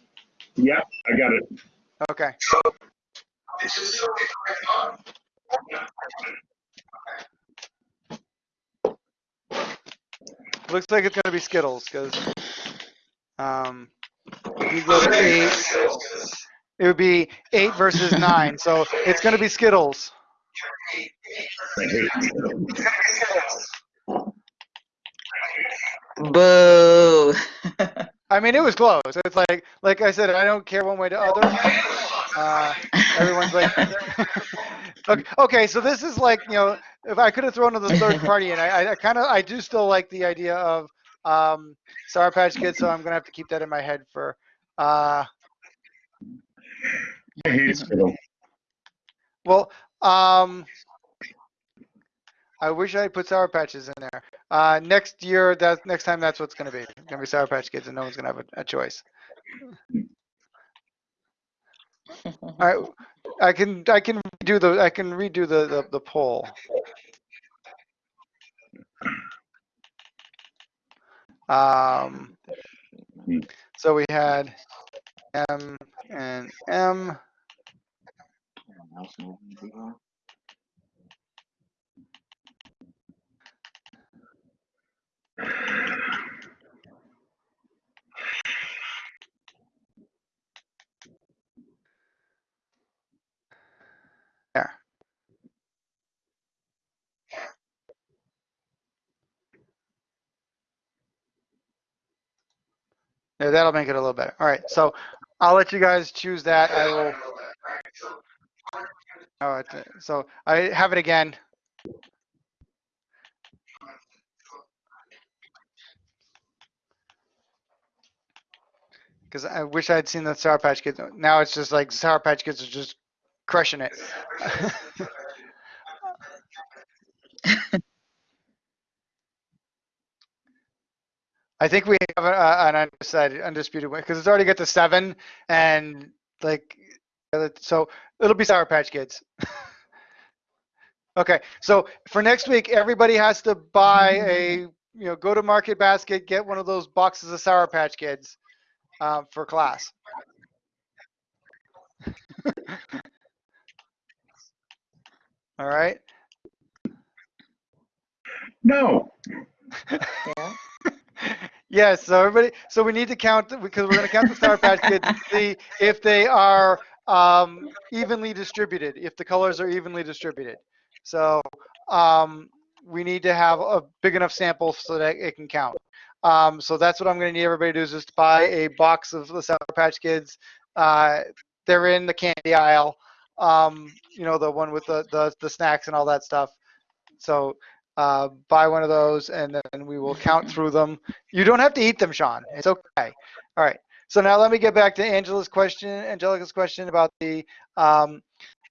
Yeah, I got it. Okay. Looks like it's gonna be Skittles, because, um, you go to eight, it would be eight versus nine, so it's gonna be Skittles. I. Boo. I mean, it was close. It's like, like I said, I don't care one way to other. Uh, everyone's like, okay, okay, so this is like, you know, if I could have thrown the third party in, I, I kind of, I do still like the idea of um, Sour Patch Kids, so I'm gonna have to keep that in my head for. Uh, I hate well, um, I wish I put Sour Patches in there. Uh, next year, that next time, that's what's gonna be. It's gonna be Sour Patch Kids, and no one's gonna have a, a choice. All right, I can I can redo the I can redo the the, the poll. Um, so we had M and M. There. Yeah, that'll make it a little better. All right, so I'll let you guys choose that. I will. Oh, so I have it again. Because I wish I'd seen the Sour Patch Kids. Now it's just like Sour Patch Kids are just crushing it. I think we have a, an undecided, undisputed win because it's already got to seven, and like, uh, so it'll be Sour Patch Kids. okay, so for next week, everybody has to buy a, you know, go to Market Basket, get one of those boxes of Sour Patch Kids um, for class. All right. No, Yeah. Yes, so everybody, so we need to count, because we're gonna count the Sour Patch Kids and see if they are um, evenly distributed, if the colors are evenly distributed. So um, we need to have a big enough sample so that it can count. Um, so that's what I'm gonna need everybody to do is just buy a box of the Sour Patch Kids. Uh, They're in the candy aisle, um, you know, the one with the, the, the snacks and all that stuff. So uh, buy one of those and then we will count through them. You don't have to eat them, Sean. It's okay. All right. So now let me get back to Angela's question, Angelica's question about the, um,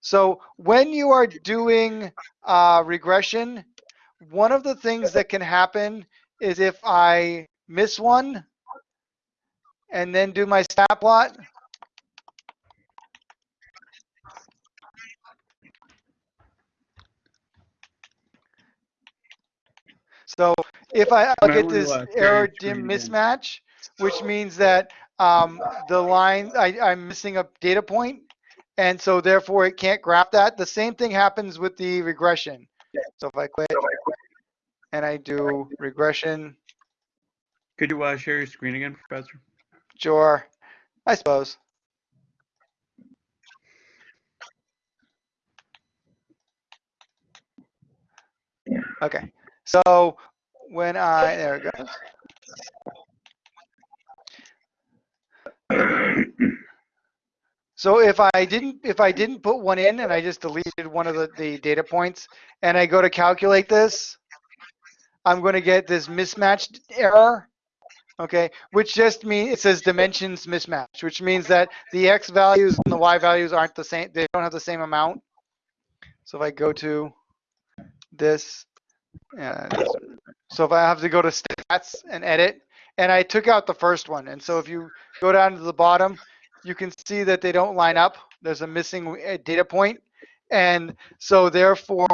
so when you are doing uh, regression, one of the things that can happen is if I miss one and then do my stat plot, So if I I'll get this wanna, share error dim mismatch, which means that um, the line, I, I'm missing a data point, and so therefore it can't graph that. The same thing happens with the regression. So if I quit and I do regression, Could you uh, share your screen again, Professor? sure, I suppose. Okay, so when I, there it goes. So if I didn't, if I didn't put one in and I just deleted one of the, the data points and I go to calculate this, I'm going to get this mismatched error. Okay, which just means it says dimensions mismatch, which means that the x values and the y values aren't the same. They don't have the same amount. So if I go to this, so if I have to go to stats and edit, and I took out the first one, and so if you go down to the bottom, you can see that they don't line up. There's a missing uh, data point. And so therefore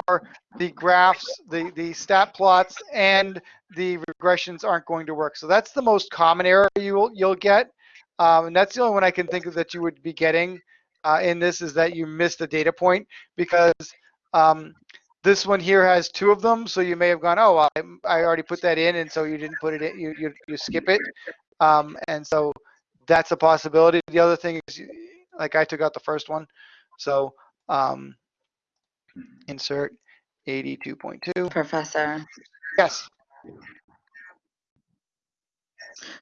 the graphs, the, the stat plots and the regressions aren't going to work. So that's the most common error you'll, you'll get. Um, and that's the only one I can think of that you would be getting uh, in this is that you missed a data point because um, this one here has two of them. So you may have gone, oh, well, I, I already put that in. And so you didn't put it in, you, you, you skip it. Um, and so that's a possibility. The other thing is, like I took out the first one, so um, insert 82.2. Professor. Yes.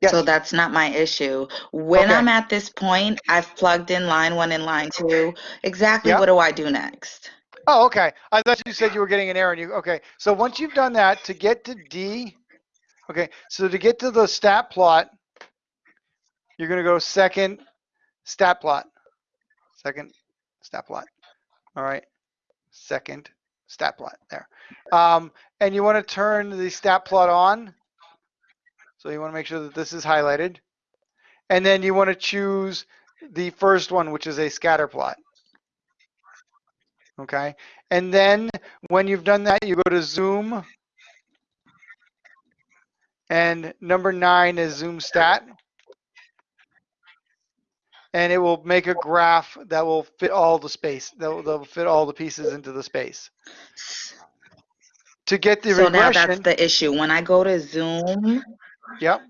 Yes. So that's not my issue. When Okay. I'm at this point, I've plugged in line one and line two. Exactly Yeah. what do I do next? Oh, okay. I thought you said you were getting an error. And you okay? So once you've done that, to get to D, okay. So to get to the stat plot, you're gonna go second stat plot, second stat plot. All right, second stat plot there. Um, and you want to turn the stat plot on. So you want to make sure that this is highlighted, and then you want to choose the first one, which is a scatter plot. Okay, and then when you've done that, you go to zoom. And number nine is zoom stat. And it will make a graph that will fit all the space, that will, that will fit all the pieces into the space. To get the So now that's the issue. When I go to Zoom, yep,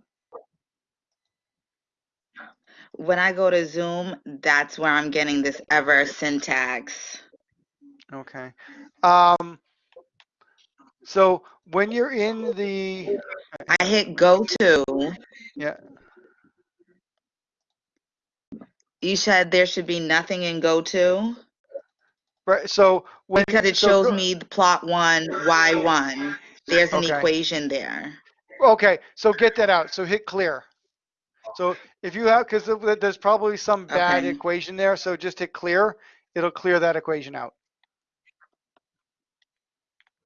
when I go to Zoom, that's where I'm getting this ever syntax. Okay. Um, so when you're in the, I hit go to. yeah, You said there should be nothing in go to right, so when. because it so shows go- me the plot one, y one. There's an Okay. equation there. Okay, so get that out. So hit clear. So if you have, because there's probably some bad Okay. equation there, so just hit clear. It'll clear that equation out.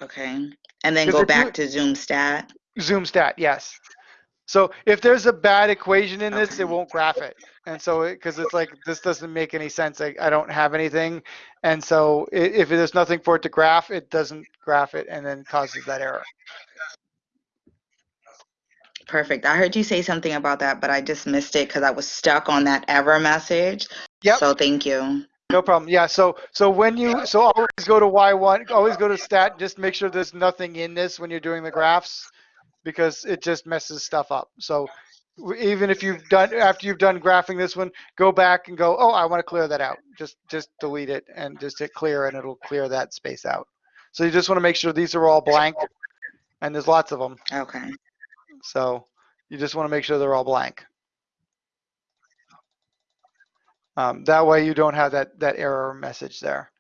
Okay. And then go back to Zoom stat. Zoom stat, yes. So if there's a bad equation in this, Okay. it won't graph it. And so, because it's like, this doesn't make any sense, I, I don't have anything. And so i- if there's nothing for it to graph, it doesn't graph it and then causes that error. Perfect. I heard you say something about that, but I just missed it because I was stuck on that error message. Yep. So thank you. No problem. Yeah, so, so when you, so always go to Y1, always go to stat, just make sure there's nothing in this when you're doing the graphs because it just messes stuff up. So even if you've done, after you've done graphing this one, go back and go, oh, I want to clear that out. Just, just delete it and just hit clear and it'll clear that space out. So you just want to make sure these are all blank and there's lots of them. Okay. So you just want to make sure they're all blank. Um, that way you don't have that, that error message there.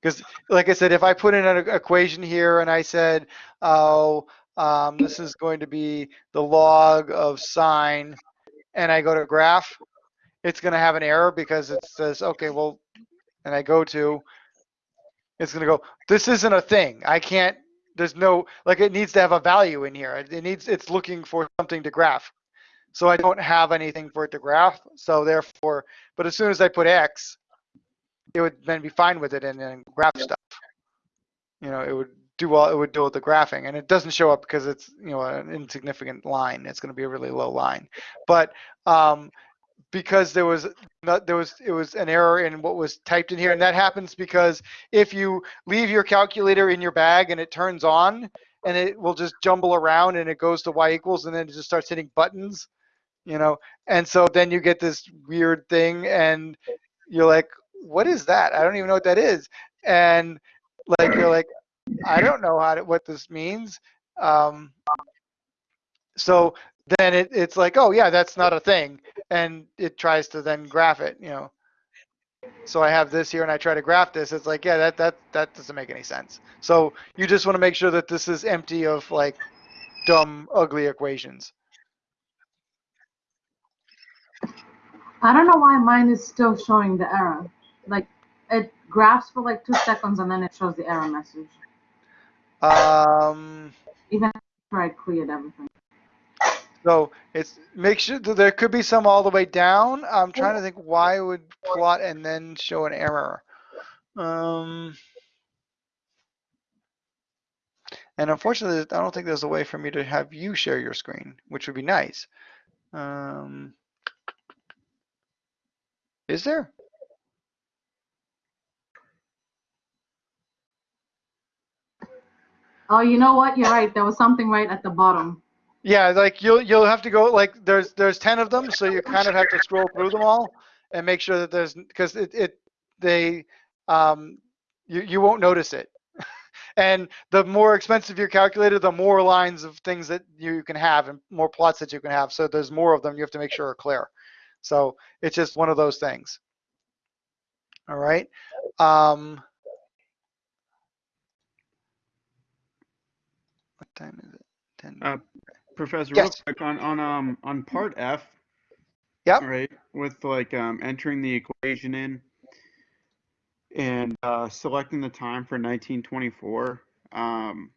Because like I said, if I put in an equation here and I said, oh, um, this is going to be the log of sine, and I go to graph, it's going to have an error because it says, okay, well, and I go to, it's going to go, this isn't a thing. I can't, there's no, like it needs to have a value in here. It needs, it's looking for something to graph. So I don't have anything for it to graph. So therefore, but as soon as I put X, it would then be fine with it and then graph stuff. You know, it would do all, it would do all the graphing and it doesn't show up because it's, you know, an insignificant line. It's going to be a really low line. But um, because there was not, there was, it was an error in what was typed in here. And that happens because if you leave your calculator in your bag and it turns on and it will just jumble around and it goes to Y equals and then it just starts hitting buttons, you know, and so then you get this weird thing and you're like, what is that? I don't even know what that is. And like, you're like, I don't know how to, what this means. Um, so then it, it's like, oh yeah, that's not a thing. And it tries to then graph it, you know. So I have this here and I try to graph this. It's like, yeah, that, that, that doesn't make any sense. So you just want to make sure that this is empty of like dumb, ugly equations. I don't know why mine is still showing the error. Like it graphs for like two seconds and then it shows the error message. Um, Even after I cleared everything. so it's make sure that there could be some all the way down. I'm trying to think why it would plot and then show an error. Um, and unfortunately, I don't think there's a way for me to have you share your screen, which would be nice. Um, is there? Oh, you know what? You're right. There was something right at the bottom. Yeah, like you'll you'll have to go like there's there's ten of them, so you kind of have to scroll through them all and make sure that there's because it it they um you you won't notice it. and the more expensive your calculator, the more lines of things that you can have and more plots that you can have. So there's more of them. You have to make sure are clear. So it's just one of those things. All right. Um, what time is it? 10. Uh, Professor, Yes. real quick on on um on part F. Yep. Right, with like um entering the equation in and uh, selecting the time for 1924. Um,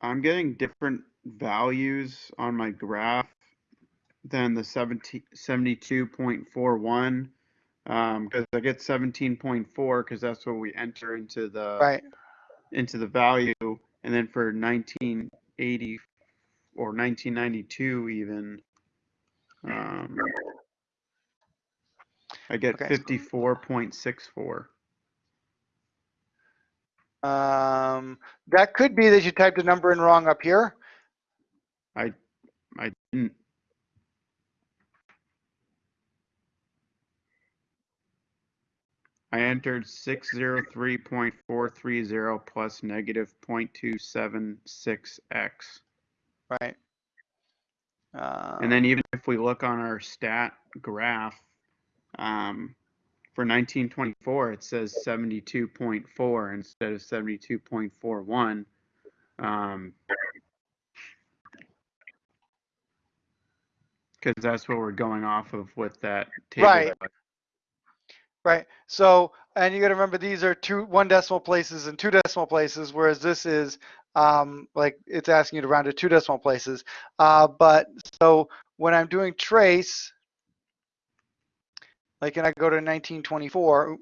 I'm getting different values on my graph than the 17, 72.41 because I get 17.4 because that's what we enter into the right. into the value, and then for 1980 or 1992 even, um, I get Okay. 54.64. Um, that could be that you typed a number in wrong up here. I, I didn't. I entered 603.430 plus negative 0.276x. Right. Um, And then even if we look on our stat graph, um, for 1924, it says 72.4 instead of 72.41. Um, because that's what we're going off of with that table. Right. Right. So, and you got to remember these are two one decimal places and two decimal places, whereas this is um, like it's asking you to round to two decimal places. Uh, but so when I'm doing trace, like, and I go to 1924.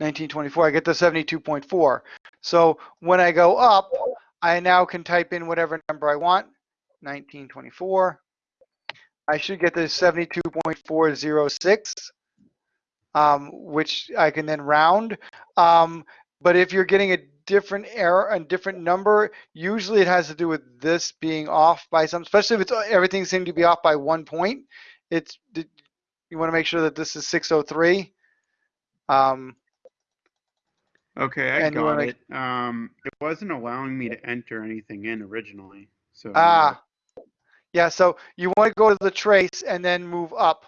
Nineteen twenty-four, I get the seventy-two point four. So when I go up, I now can type in whatever number I want. 1924. I should get the 72.406, um, which I can then round. Um, but if you're getting a different error, a different number, usually it has to do with this being off by some, especially if it's everything seemed to be off by one point. It's you want to make sure that this is 603. Um, Okay, I And you wanna got it. Um, it wasn't allowing me to enter anything in originally. So Ah, yeah. So you want to go to the trace and then move up,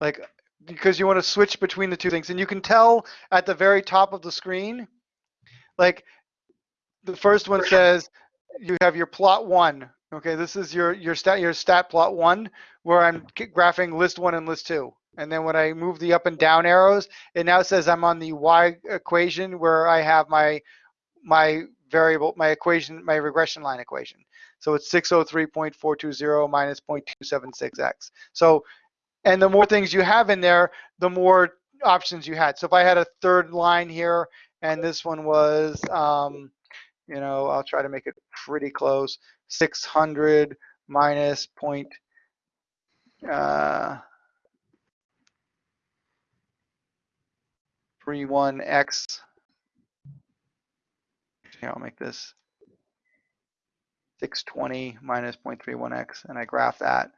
like because you want to switch between the two things, and you can tell at the very top of the screen, like the first one says you have your plot one. Okay, this is your your stat your stat plot one where I'm graphing list one and list two. And then when I move the up and down arrows, it now says I'm on the y equation where I have my my variable, my equation, my regression line equation. So it's 603.420 minus 0.276x. So, and the more things you have in there, the more options you had. So if I had a third line here, and this one was, um, you know, I'll try to make it pretty close, 600 minus point, uh, 31x. Here, I'll make this 620 minus 0.31x, and I graph that.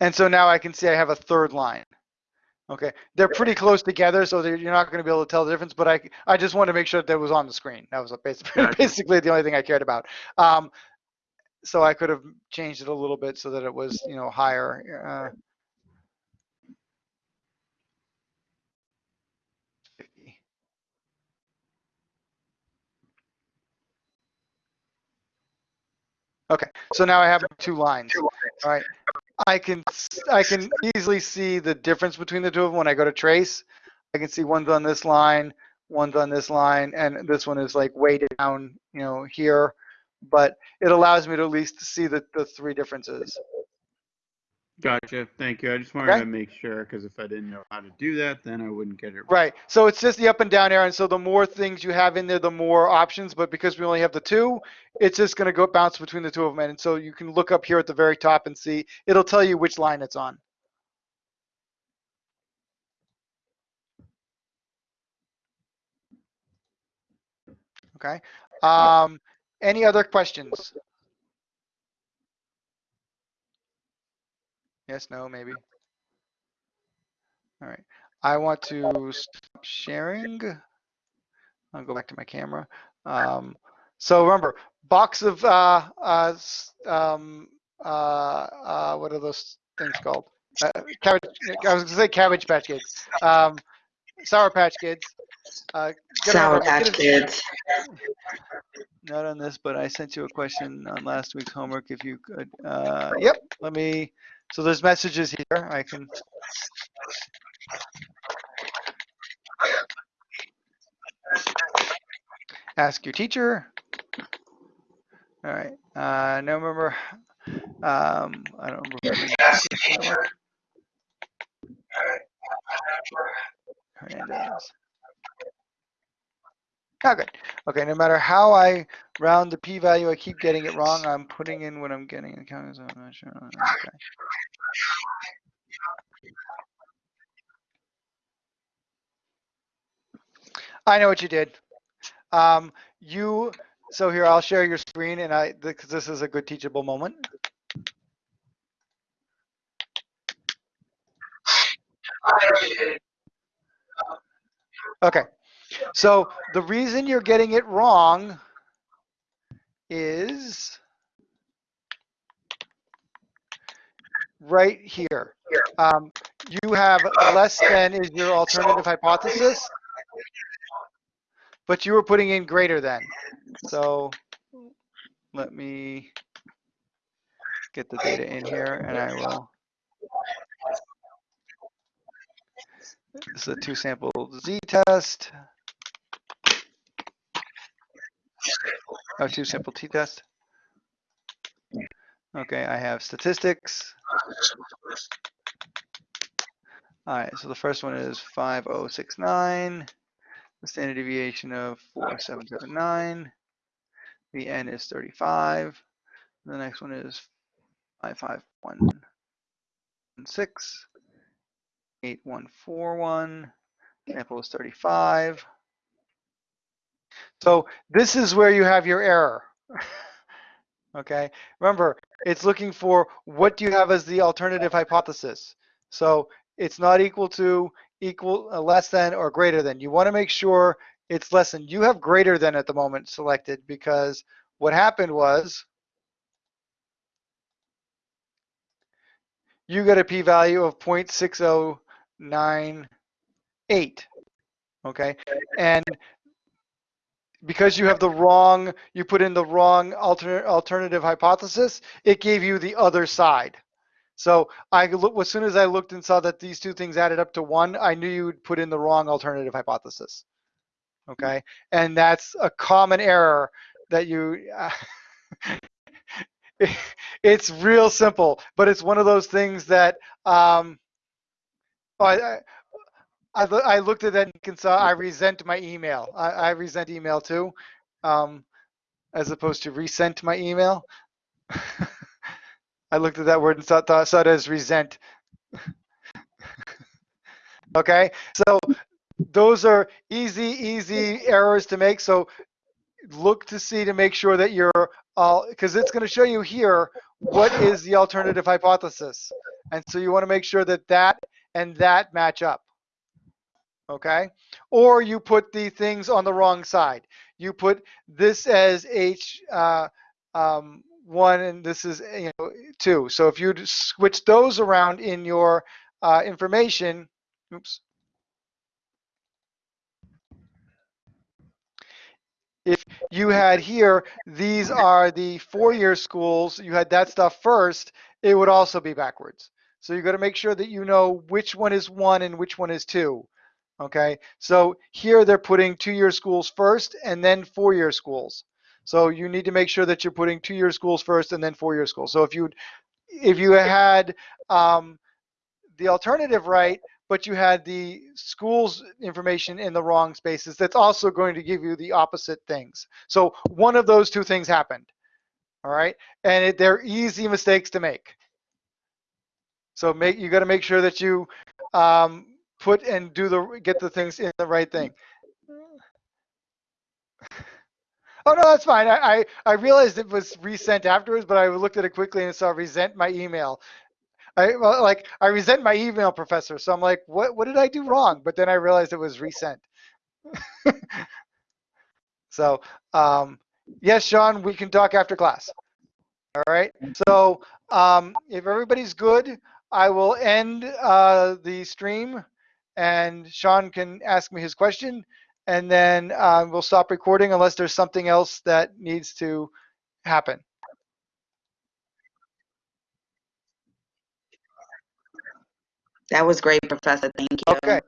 And so now I can see I have a third line. Okay, they're pretty close together, so you're not going to be able to tell the difference. But I, I just wanted to make sure that, it was on the screen. That was basically, basically the only thing I cared about. Um, so I could have changed it a little bit so that it was, you know, higher. Uh, Okay, so now I have two lines. All right, I can I can easily see the difference between the two of them when I go to trace. I can see one's on this line, one's on this line, and this one is like way down, you know, here. But it allows me to at least see the, the three differences. Gotcha. Thank you. I just wanted Okay. to make sure because if I didn't know how to do that, then I wouldn't get it Right. right. So it's just the up and down arrow. And so the more things you have in there, the more options. But because we only have the two, it's just going to go bounce between the two of them. And so you can look up here at the very top and see, it'll tell you which line it's on. Okay. Um, any other questions? Yes, no, maybe. All right. I want to stop sharing. I'll go back to my camera. Um, so remember, box of uh, uh, um, uh, uh, what are those things called? Uh, cabbage. I was gonna say Cabbage Patch Kids. Um, Sour Patch Kids. Uh, Sour remember, Patch Kids. not on this, but I sent you a question on last week's homework. If you could, uh, yep. Let me. So there's messages here. I can. Ask your teacher. All right. Uh, no remember. Um, I don't remember. Hernandez. Good. Okay, no matter how I round the p-value, I keep getting it wrong. I'm putting in what I'm getting. in count, so I'm not sure. Okay. I know what you did. Um, you, so here, I'll share your screen and I, because this is a good teachable moment. Okay, so the reason you're getting it wrong is right here. Um, you have less than is your alternative hypothesis, but you were putting in greater than. So let me get the data in here and I will. This is a two sample Z test. Oh, two simple T test. Okay, I have statistics. All right, so the first one is 5069. The standard deviation of 4779. The n is 35. The next one is 55116. 8141. Sample is 35. So this is where you have your error. okay, remember, it's looking for what do you have as the alternative hypothesis. So it's not equal to, equal, uh, less than, or greater than. You want to make sure it's less than. You have greater than at the moment selected because what happened was you got a p-value of 0.6098. Okay, and because you have the wrong, you put in the wrong alternate alternative hypothesis, it gave you the other side. So I look as soon as I looked and saw that these two things added up to one, I knew you would put in the wrong alternative hypothesis. Okay, and that's a common error that you. it's real simple, but it's one of those things that um, I, I, I, looked at that and saw I resent my email. I, I resent email too, um, as opposed to resent my email. I looked at that word and saw, thought, saw it as resent. okay, so those are easy, easy errors to make. So look to see to make sure that you're all, because it's going to show you here what is the alternative hypothesis. And so you want to make sure that that and that match up. Okay? Or you put the things on the wrong side. You put this as H uh, um, one and this is you know two. So if you switch those around in your uh, information, oops. If you had here, these are the four-year schools, you had that stuff first, it would also be backwards. So you've got to make sure that you know which one is one and which one is two. Okay, so here they're putting two-year schools first and then four-year schools. So you need to make sure that you're putting two-year schools first and then four-year schools. So if you if you had um, the alternative right, but you had the school's information in the wrong spaces, that's also going to give you the opposite things. So one of those two things happened. All right, and it, they're easy mistakes to make. So make you got to make sure that you um, put and do the get the things in the right thing. Oh no, that's fine. I, I, I realized it was resent afterwards, but I looked at it quickly and saw resent my email. I well, like I resent my email, professor. So I'm like, what what did I do wrong? But then I realized it was resent. so um, yes, Sean, we can talk after class. All right. So um, if everybody's good, I will end uh, the stream, and Sean can ask me his question, and then uh, we'll stop recording unless there's something else that needs to happen. That was great, Professor. Thank you. Okay.